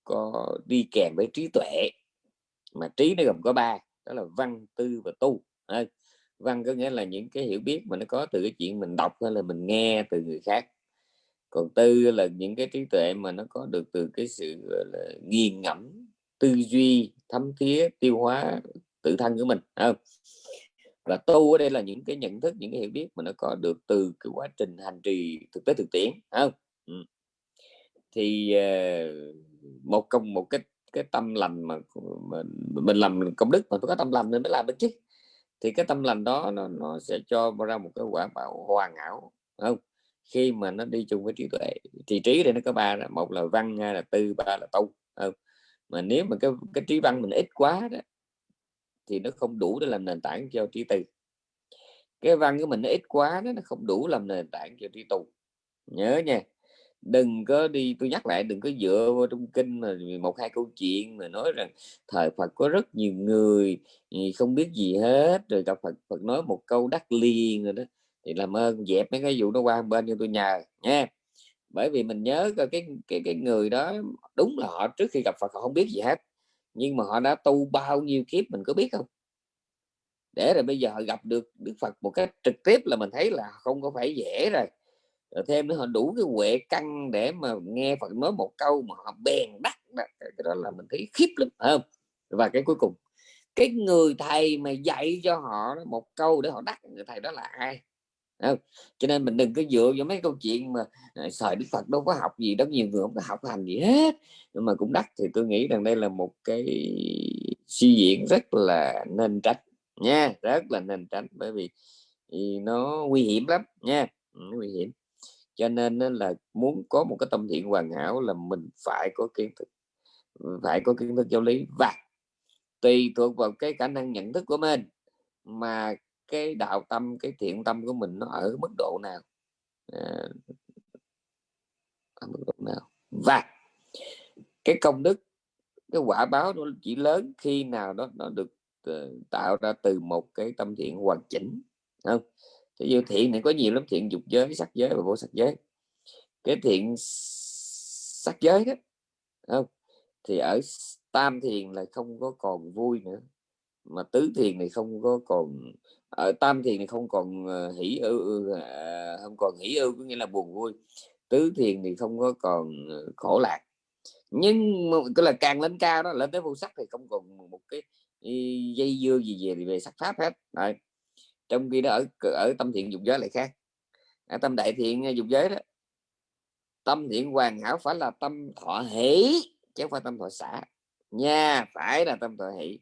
A: có đi kèm với trí tuệ mà trí nó gồm có ba, đó là văn, tư và tu văn có nghĩa là những cái hiểu biết mà nó có từ cái chuyện mình đọc hay là mình nghe từ người khác còn tư là những cái trí tuệ mà nó có được từ cái sự là, nghiền ngẫm, tư duy, thấm thía, tiêu hóa tự thân của mình không? và tu ở đây là những cái nhận thức, những cái hiểu biết mà nó có được từ cái quá trình hành trì thực tế thực tiễn không ừ. thì ờ, một công, một cách cái tâm lành mà mình, mình làm công đức mà tôi có tâm lành nên mới làm được chứ. Thì cái tâm lành đó nó, nó sẽ cho ra một cái quả bảo hoàn hảo không? Khi mà nó đi chung với trí tuệ thì trí đây nó có ba là một là văn hai là tư ba là tu không? mà nếu mà cái cái trí văn mình ít quá đó thì nó không đủ để làm nền tảng cho trí tư. Cái văn của mình nó ít quá đó, nó không đủ làm nền tảng cho trí tu. Nhớ nha đừng có đi, tôi nhắc lại, đừng có dựa vào trong kinh mà một, hai câu chuyện mà nói rằng thời Phật có rất nhiều người ừ, không biết gì hết, rồi gặp Phật Phật nói một câu đắc liền rồi đó. Thì làm ơn dẹp mấy cái vụ nó qua bên cho tôi nhờ, nha. Bởi vì mình nhớ coi cái cái cái người đó, đúng là họ trước khi gặp Phật họ không biết gì hết, nhưng mà họ đã tu bao nhiêu kiếp mình có biết không? Để rồi bây giờ họ gặp được Đức Phật một cách trực tiếp là mình thấy là không có phải dễ rồi rồi thêm nữa họ đủ cái huệ căn để mà nghe Phật nói một câu mà họ bèn đắc đó. cái đó là mình thấy khiếp lắm không? Và cái cuối cùng cái người thầy mà dạy cho họ một câu để họ đắc người thầy đó là ai? Không? cho nên mình đừng có dựa vào mấy câu chuyện mà à, sợi đức phật đâu có học gì đó nhiều người không có học hành gì hết. Nhưng mà cũng đắt thì tôi nghĩ rằng đây là một cái suy diễn rất là nên tránh nha rất là nên tránh bởi vì nó nguy hiểm lắm nha. Ừ, nó nguy hiểm cho nên là muốn có một cái tâm thiện hoàn hảo là mình phải có kiến thức phải có kiến thức giáo lý. Và tùy thuộc vào cái khả năng nhận thức của mình mà cái đạo tâm cái thiện tâm của mình nó ở mức độ nào. À, ở mức độ nào. Và cái công đức cái quả báo nó chỉ lớn khi nào đó nó được ờ, tạo ra từ một cái tâm thiện hoàn chỉnh không? Thế như thiện này có nhiều lắm, thiện dục giới sắc giới và vô sắc giới. Cái thiện sắc giới đó không? Thì ở tam thiền là không có còn vui nữa, mà tứ thiền này không có còn, ở tam thiền này không còn ờ, hỷ ưu à, không còn hỷ ưu có nghĩa là buồn vui. Tứ thiền thì không có còn ờ, khổ lạc. Nhưng cái là càng lên cao đó, lên tới vô sắc thì không còn một cái dây dưa gì về về sắc pháp hết, Đấy trong khi đó ở ở tâm thiện dục giới lại khác. Ở tâm đại thiện ờ, dục giới đó, tâm thiện hoàn hảo phải là tâm thọ hỷ, chứ không phải tâm thọ xả. Nha, phải là tâm thọ hỷ.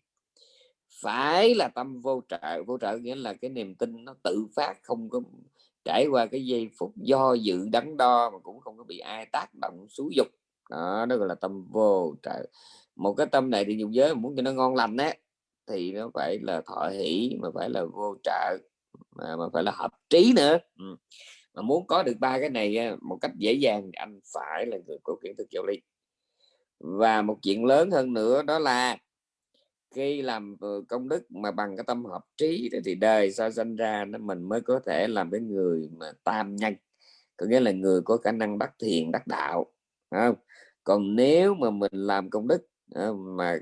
A: Phải là tâm vô trợ. Vô trợ nghĩa là cái niềm tin nó tự phát, không có trải qua cái giây phút do dự, đắn đo mà cũng không có bị ai tác động xúi dục. Đó đó gọi là tâm vô trợ. Một cái tâm này thì dùng giới muốn cho nó ngon lành đấy thì nó phải là thọ hỷ mà phải là vô trợ mà, mà phải là hợp trí nữa ừ. mà muốn có được ba cái này một cách dễ dàng anh phải là người có kiến thức giáo lý và một chuyện lớn hơn nữa đó là khi làm ừ, công đức mà bằng cái tâm hợp trí thì đời sau sinh ra nó mình mới có thể làm cái người mà tam nhân có nghĩa là người có khả năng đắc thiền đắc đạo không? còn nếu mà mình làm công đức à, mà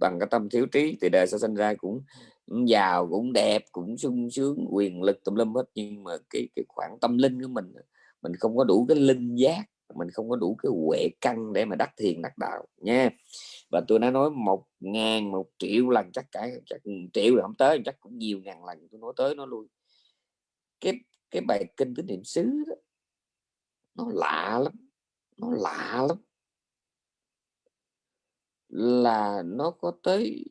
A: bằng cái tâm thiếu trí thì đời sẽ sinh ra cũng, cũng giàu cũng đẹp cũng sung sướng quyền lực tùm lum hết. Nhưng mà cái cái khoảng tâm linh của mình mình không có đủ cái linh giác mình không có đủ cái huệ căn để mà đắc thiền đắc đạo nha. Và tôi đã nói một ngàn một triệu lần chắc cả chắc triệu là không tới chắc cũng nhiều ngàn lần tôi nói tới nó luôn cái cái bài kinh tứ niệm xứ đó nó lạ lắm nó lạ lắm là nó có tới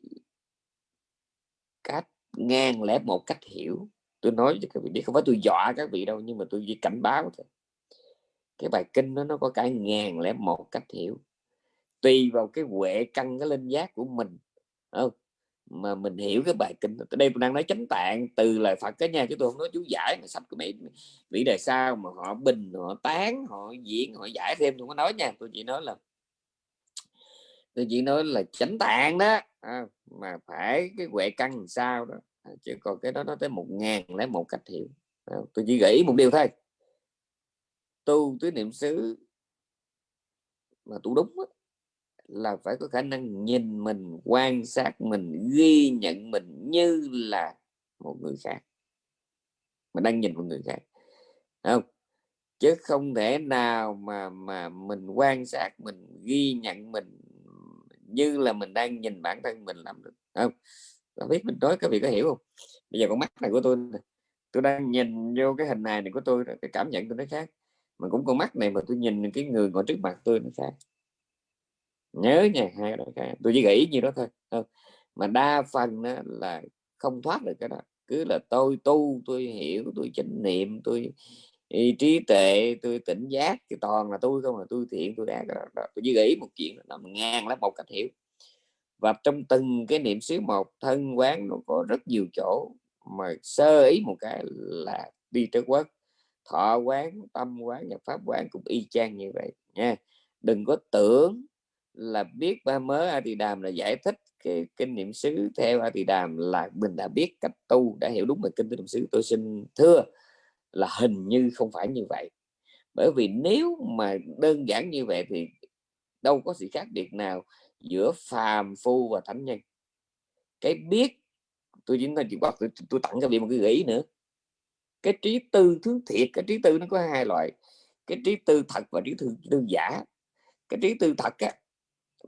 A: cách ngàn lẻ một cách hiểu. Tôi nói cho các vị biết, không phải tôi dọa các vị đâu, nhưng mà tôi chỉ cảnh báo thôi. Cái bài kinh đó, nó có cả ngàn lẻ một cách hiểu. Tùy vào cái huệ căn, cái linh giác của mình. Không mà mình hiểu cái bài kinh đây tôi đang nói chánh tạng, từ lời Phật cái nha, chứ tôi không nói chú giải mà sắp cái mỹ mỹ đề sao mà họ bình, họ tán, họ diễn họ giải thêm, tôi có nói nha. Tôi chỉ nói là tôi chỉ nói là chánh tạng đó à, mà phải cái huệ căn làm sao đó à, chứ còn cái đó nó tới một ngàn lấy một cách hiểu. À, tôi chỉ nghĩ một điều thôi. Tu tứ niệm xứ mà tu đúng đó, là phải có khả năng nhìn mình quan sát mình ghi nhận mình như là một người khác. Mình đang nhìn một người khác không? Chứ không thể nào mà mà mình quan sát mình ghi nhận mình như là mình đang nhìn bản thân mình làm được không? Tôi biết mình nói các vị có hiểu không? Bây giờ con mắt này của tôi tôi đang nhìn vô cái hình này này của tôi cái cảm nhận tôi nó khác. Mà cũng con mắt này mà tôi nhìn cái người ngồi trước mặt tôi nó khác. Nhớ nha, hai cái khác. Tôi chỉ nghĩ như đó thôi không? mà đa phần đó là không thoát được cái đó. Cứ là tôi tu, tôi hiểu, tôi chánh niệm, tôi trí tuệ, tôi tỉnh giác thì toàn là tôi không, là tôi thiện, tôi ác tôi chỉ nghĩ một chuyện là ngang lắm một cách hiểu. Và trong từng cái niệm xứ một, thân, quán nó có rất nhiều chỗ mà sơ ý một cái là đi tới quốc. Thọ quán, tâm quán nhập pháp quán cũng y chang như vậy, nha. Đừng có tưởng là biết ba mớ a thì đàm là giải thích cái kinh niệm xứ theo a thì đàm là mình đã biết cách tu, đã hiểu đúng về kinh niệm xứ. Tôi xin thưa là hình như không phải như vậy. Bởi vì nếu mà đơn giản như vậy thì đâu có sự khác biệt nào giữa phàm phu và thánh nhân. Cái biết tôi chỉ bắt chuyện tôi, tôi tặng cho vị một cái gợi ý nữa. Cái trí tư thứ thiệt cái trí tư nó có hai loại. Cái trí tư thật và trí tư, tư giả. Cái trí tư thật á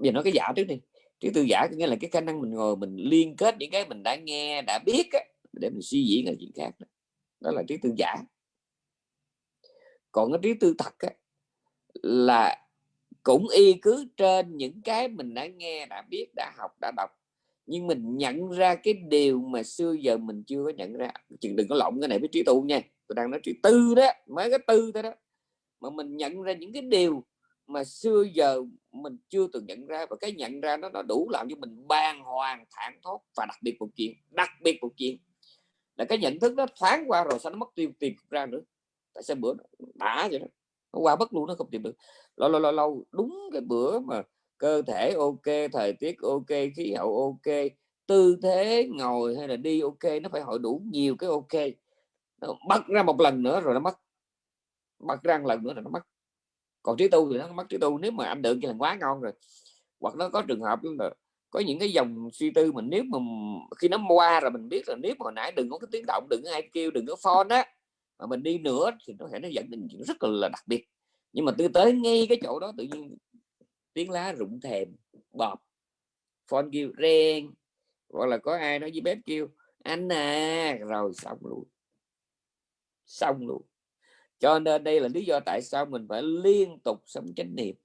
A: giờ nói cái giả trước đi. Trí tư giả có nghĩa là cái khả năng mình ngồi mình liên kết những cái mình đã nghe đã biết á, để mình suy diễn là chuyện khác đó là trí tư giả. Còn cái trí tư thật á, là cũng y cứ trên những cái mình đã nghe đã biết đã học đã đọc. Nhưng mình nhận ra cái điều mà xưa giờ mình chưa có nhận ra. Chừng đừng có lộn cái này với trí tu nha. Tôi đang nói trí tư đó mới cái tư thôi đó. Mà mình nhận ra những cái điều mà xưa giờ mình chưa từng nhận ra và cái nhận ra nó nó đủ làm cho mình bàng hoàng thản thốt và đặc biệt một chuyện đặc biệt một chuyện là cái nhận thức nó thoáng qua rồi sao nó mất tiêu, tìm ra nữa. Tại sao bữa đã vậy đó? Nó qua bất luôn, nó không tìm được. Lâu lâu lâu lâu, đúng cái bữa mà cơ thể ok, thời tiết ok, khí hậu ok, tư thế ngồi hay là đi ok, nó phải hội đủ nhiều cái ok. Nó bắt ra một lần nữa rồi nó mất. Bắt ra một lần nữa là nó mất. Còn trí tu thì nó mất trí tu. Nếu mà anh được thì là quá ngon rồi. Hoặc nó có trường hợp là có những cái dòng suy tư mình nếu mà khi nó qua rồi mình biết là nếu mà hồi nãy đừng có cái tiếng động, đừng có ai kêu, đừng có phone á, mà mình đi nữa thì nó thể nó dẫn đến chuyện rất là đặc biệt. Nhưng mà từ tới ngay cái chỗ đó tự nhiên tiếng lá rụng thèm bọp phone kêu reng, hoặc là có ai nói với bếp kêu, anh à! Rồi xong luôn. Xong luôn. Cho nên đây là lý do tại sao mình phải liên tục sống chánh niệm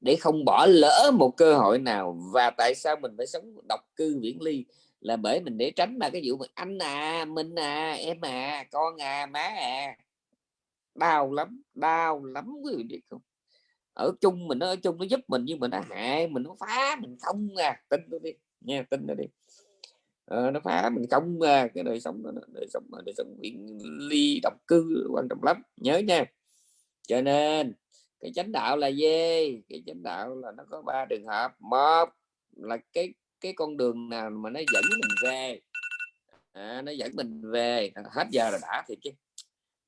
A: để không bỏ lỡ một cơ hội nào. Và tại sao mình phải sống độc cư viễn ly? Là bởi mình để tránh là cái vụ mà anh à mình à em à con à má à. Đau lắm đau lắm quý vị biết không? Ở chung mình nó ở chung nó giúp mình nhưng mà nó hại mình nó phá mình không à. Tin tôi đi nha tin nó đi. Ờ, nó phá mình không à. Cái đời sống đó đời sống đời sống viễn ly độc cư quan trọng lắm. Nhớ nha. Cho nên cái chánh đạo là gì? Cái chánh đạo là nó có ba trường hợp. Một là cái cái con đường nào mà nó dẫn mình về. À, nó dẫn mình về. Hết giờ là đã thì chứ.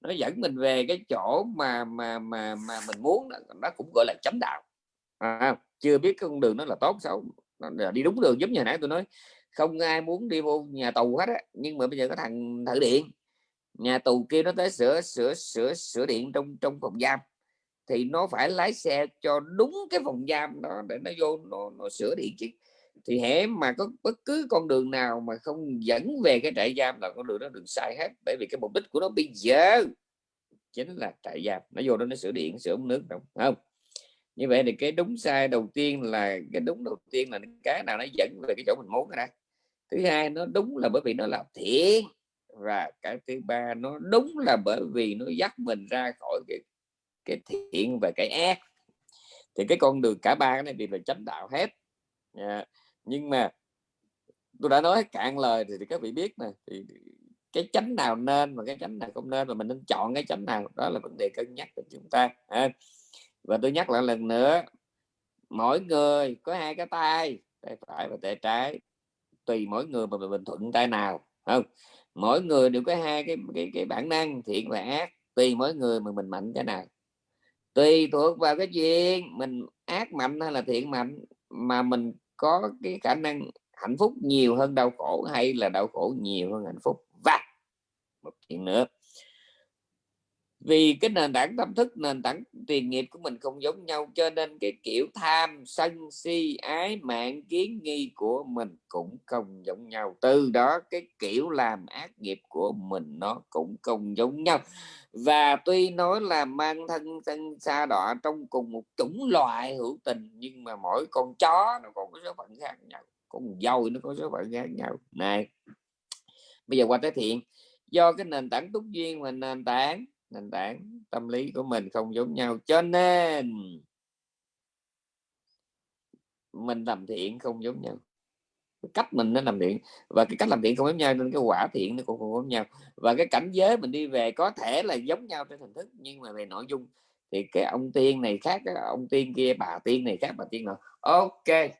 A: Nó dẫn mình về cái chỗ mà mà mà mà mình muốn nó cũng gọi là chánh đạo. À, chưa biết cái con đường nó là tốt xấu. Là đi đúng đường giống như nãy tôi nói. Không ai muốn đi vô nhà tù hết á. Nhưng mà bây giờ có thằng thử điện. Nhà tù kia nó tới sửa sửa sửa sửa điện trong trong phòng giam thì nó phải lái xe cho đúng cái phòng giam đó để nó vô nó, nó sửa điện chứ. Thì hễ mà có bất cứ con đường nào mà không dẫn về cái trại giam là con đường đó đường sai hết bởi vì cái mục đích của nó bây giờ chính là trại giam. Nó vô đó nó sửa điện sửa nước đúng không? Như vậy thì cái đúng sai đầu tiên là cái đúng đầu tiên là cái nào nó dẫn về cái chỗ mình muốn ra thứ hai nó đúng là bởi vì nó là thiện và cái thứ ba nó đúng là bởi vì nó dắt mình ra khỏi cái cái thiện và cái ác. Thì cái con đường cả ba cái này đều là chánh đạo hết. Dạ. Nhưng mà tôi đã nói cạn lời thì, thì các vị biết nè thì cái chánh nào nên và cái chánh nào không nên và mình nên chọn cái chánh nào đó là vấn đề cân nhắc của chúng ta à. và tôi nhắc lại lần nữa mỗi người có hai cái tay tay phải và tay trái tùy mỗi người mà mình thuận tay nào không? Mỗi người đều có hai cái cái cái bản năng thiện và ác tùy mỗi người mà mình mạnh cái nào tùy thuộc vào cái chuyện mình ác mạnh hay là thiện mạnh, mà mình có cái khả năng hạnh phúc nhiều hơn đau khổ hay là đau khổ nhiều hơn hạnh phúc. Và một chuyện nữa vì cái nền tảng tâm thức, nền tảng tiền nghiệp của mình không giống nhau, cho nên cái kiểu tham sân si, ái mạng, kiến nghi của mình cũng không giống nhau. Từ đó, cái kiểu làm ác nghiệp của mình nó cũng không giống nhau. Và tuy nói là mang thân thân xa đọa trong cùng một chủng loại hữu tình, nhưng mà mỗi con chó nó còn có số phận khác nhau con dâu nó có số phận khác nhau. Này, bây giờ qua tới thiện. Do cái nền tảng túc duyên và nền tảng nền tảng tâm lý của mình không giống nhau, cho nên mình làm thiện không giống nhau. Cách mình nó làm thiện và cái cách làm thiện không giống nhau nên cái quả thiện nó cũng không giống nhau. Và cái cảnh giới mình đi về có thể là giống nhau trên hình thức, nhưng mà về nội dung thì cái ông tiên này khác, cái ông tiên kia, bà tiên này khác, bà tiên nào ok,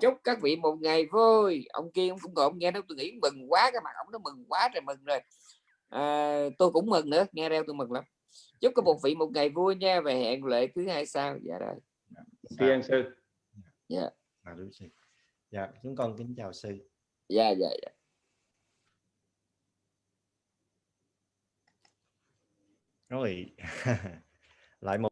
A: chúc các vị một ngày vui. Ông kia cũng còn nghe nó tôi nghĩ mừng quá, cái mặt ông nó mừng quá trời mừng rồi à, tôi cũng mừng nữa nghe reo tôi mừng lắm. Chúc các một vị một ngày vui nha và hẹn lệ thứ hai sao dạ rồi.
B: Thiên sư.
A: Dạ.
C: À, đúng sư. Dạ chúng con kính chào sư.
A: Dạ dạ, dạ.
C: rồi lại một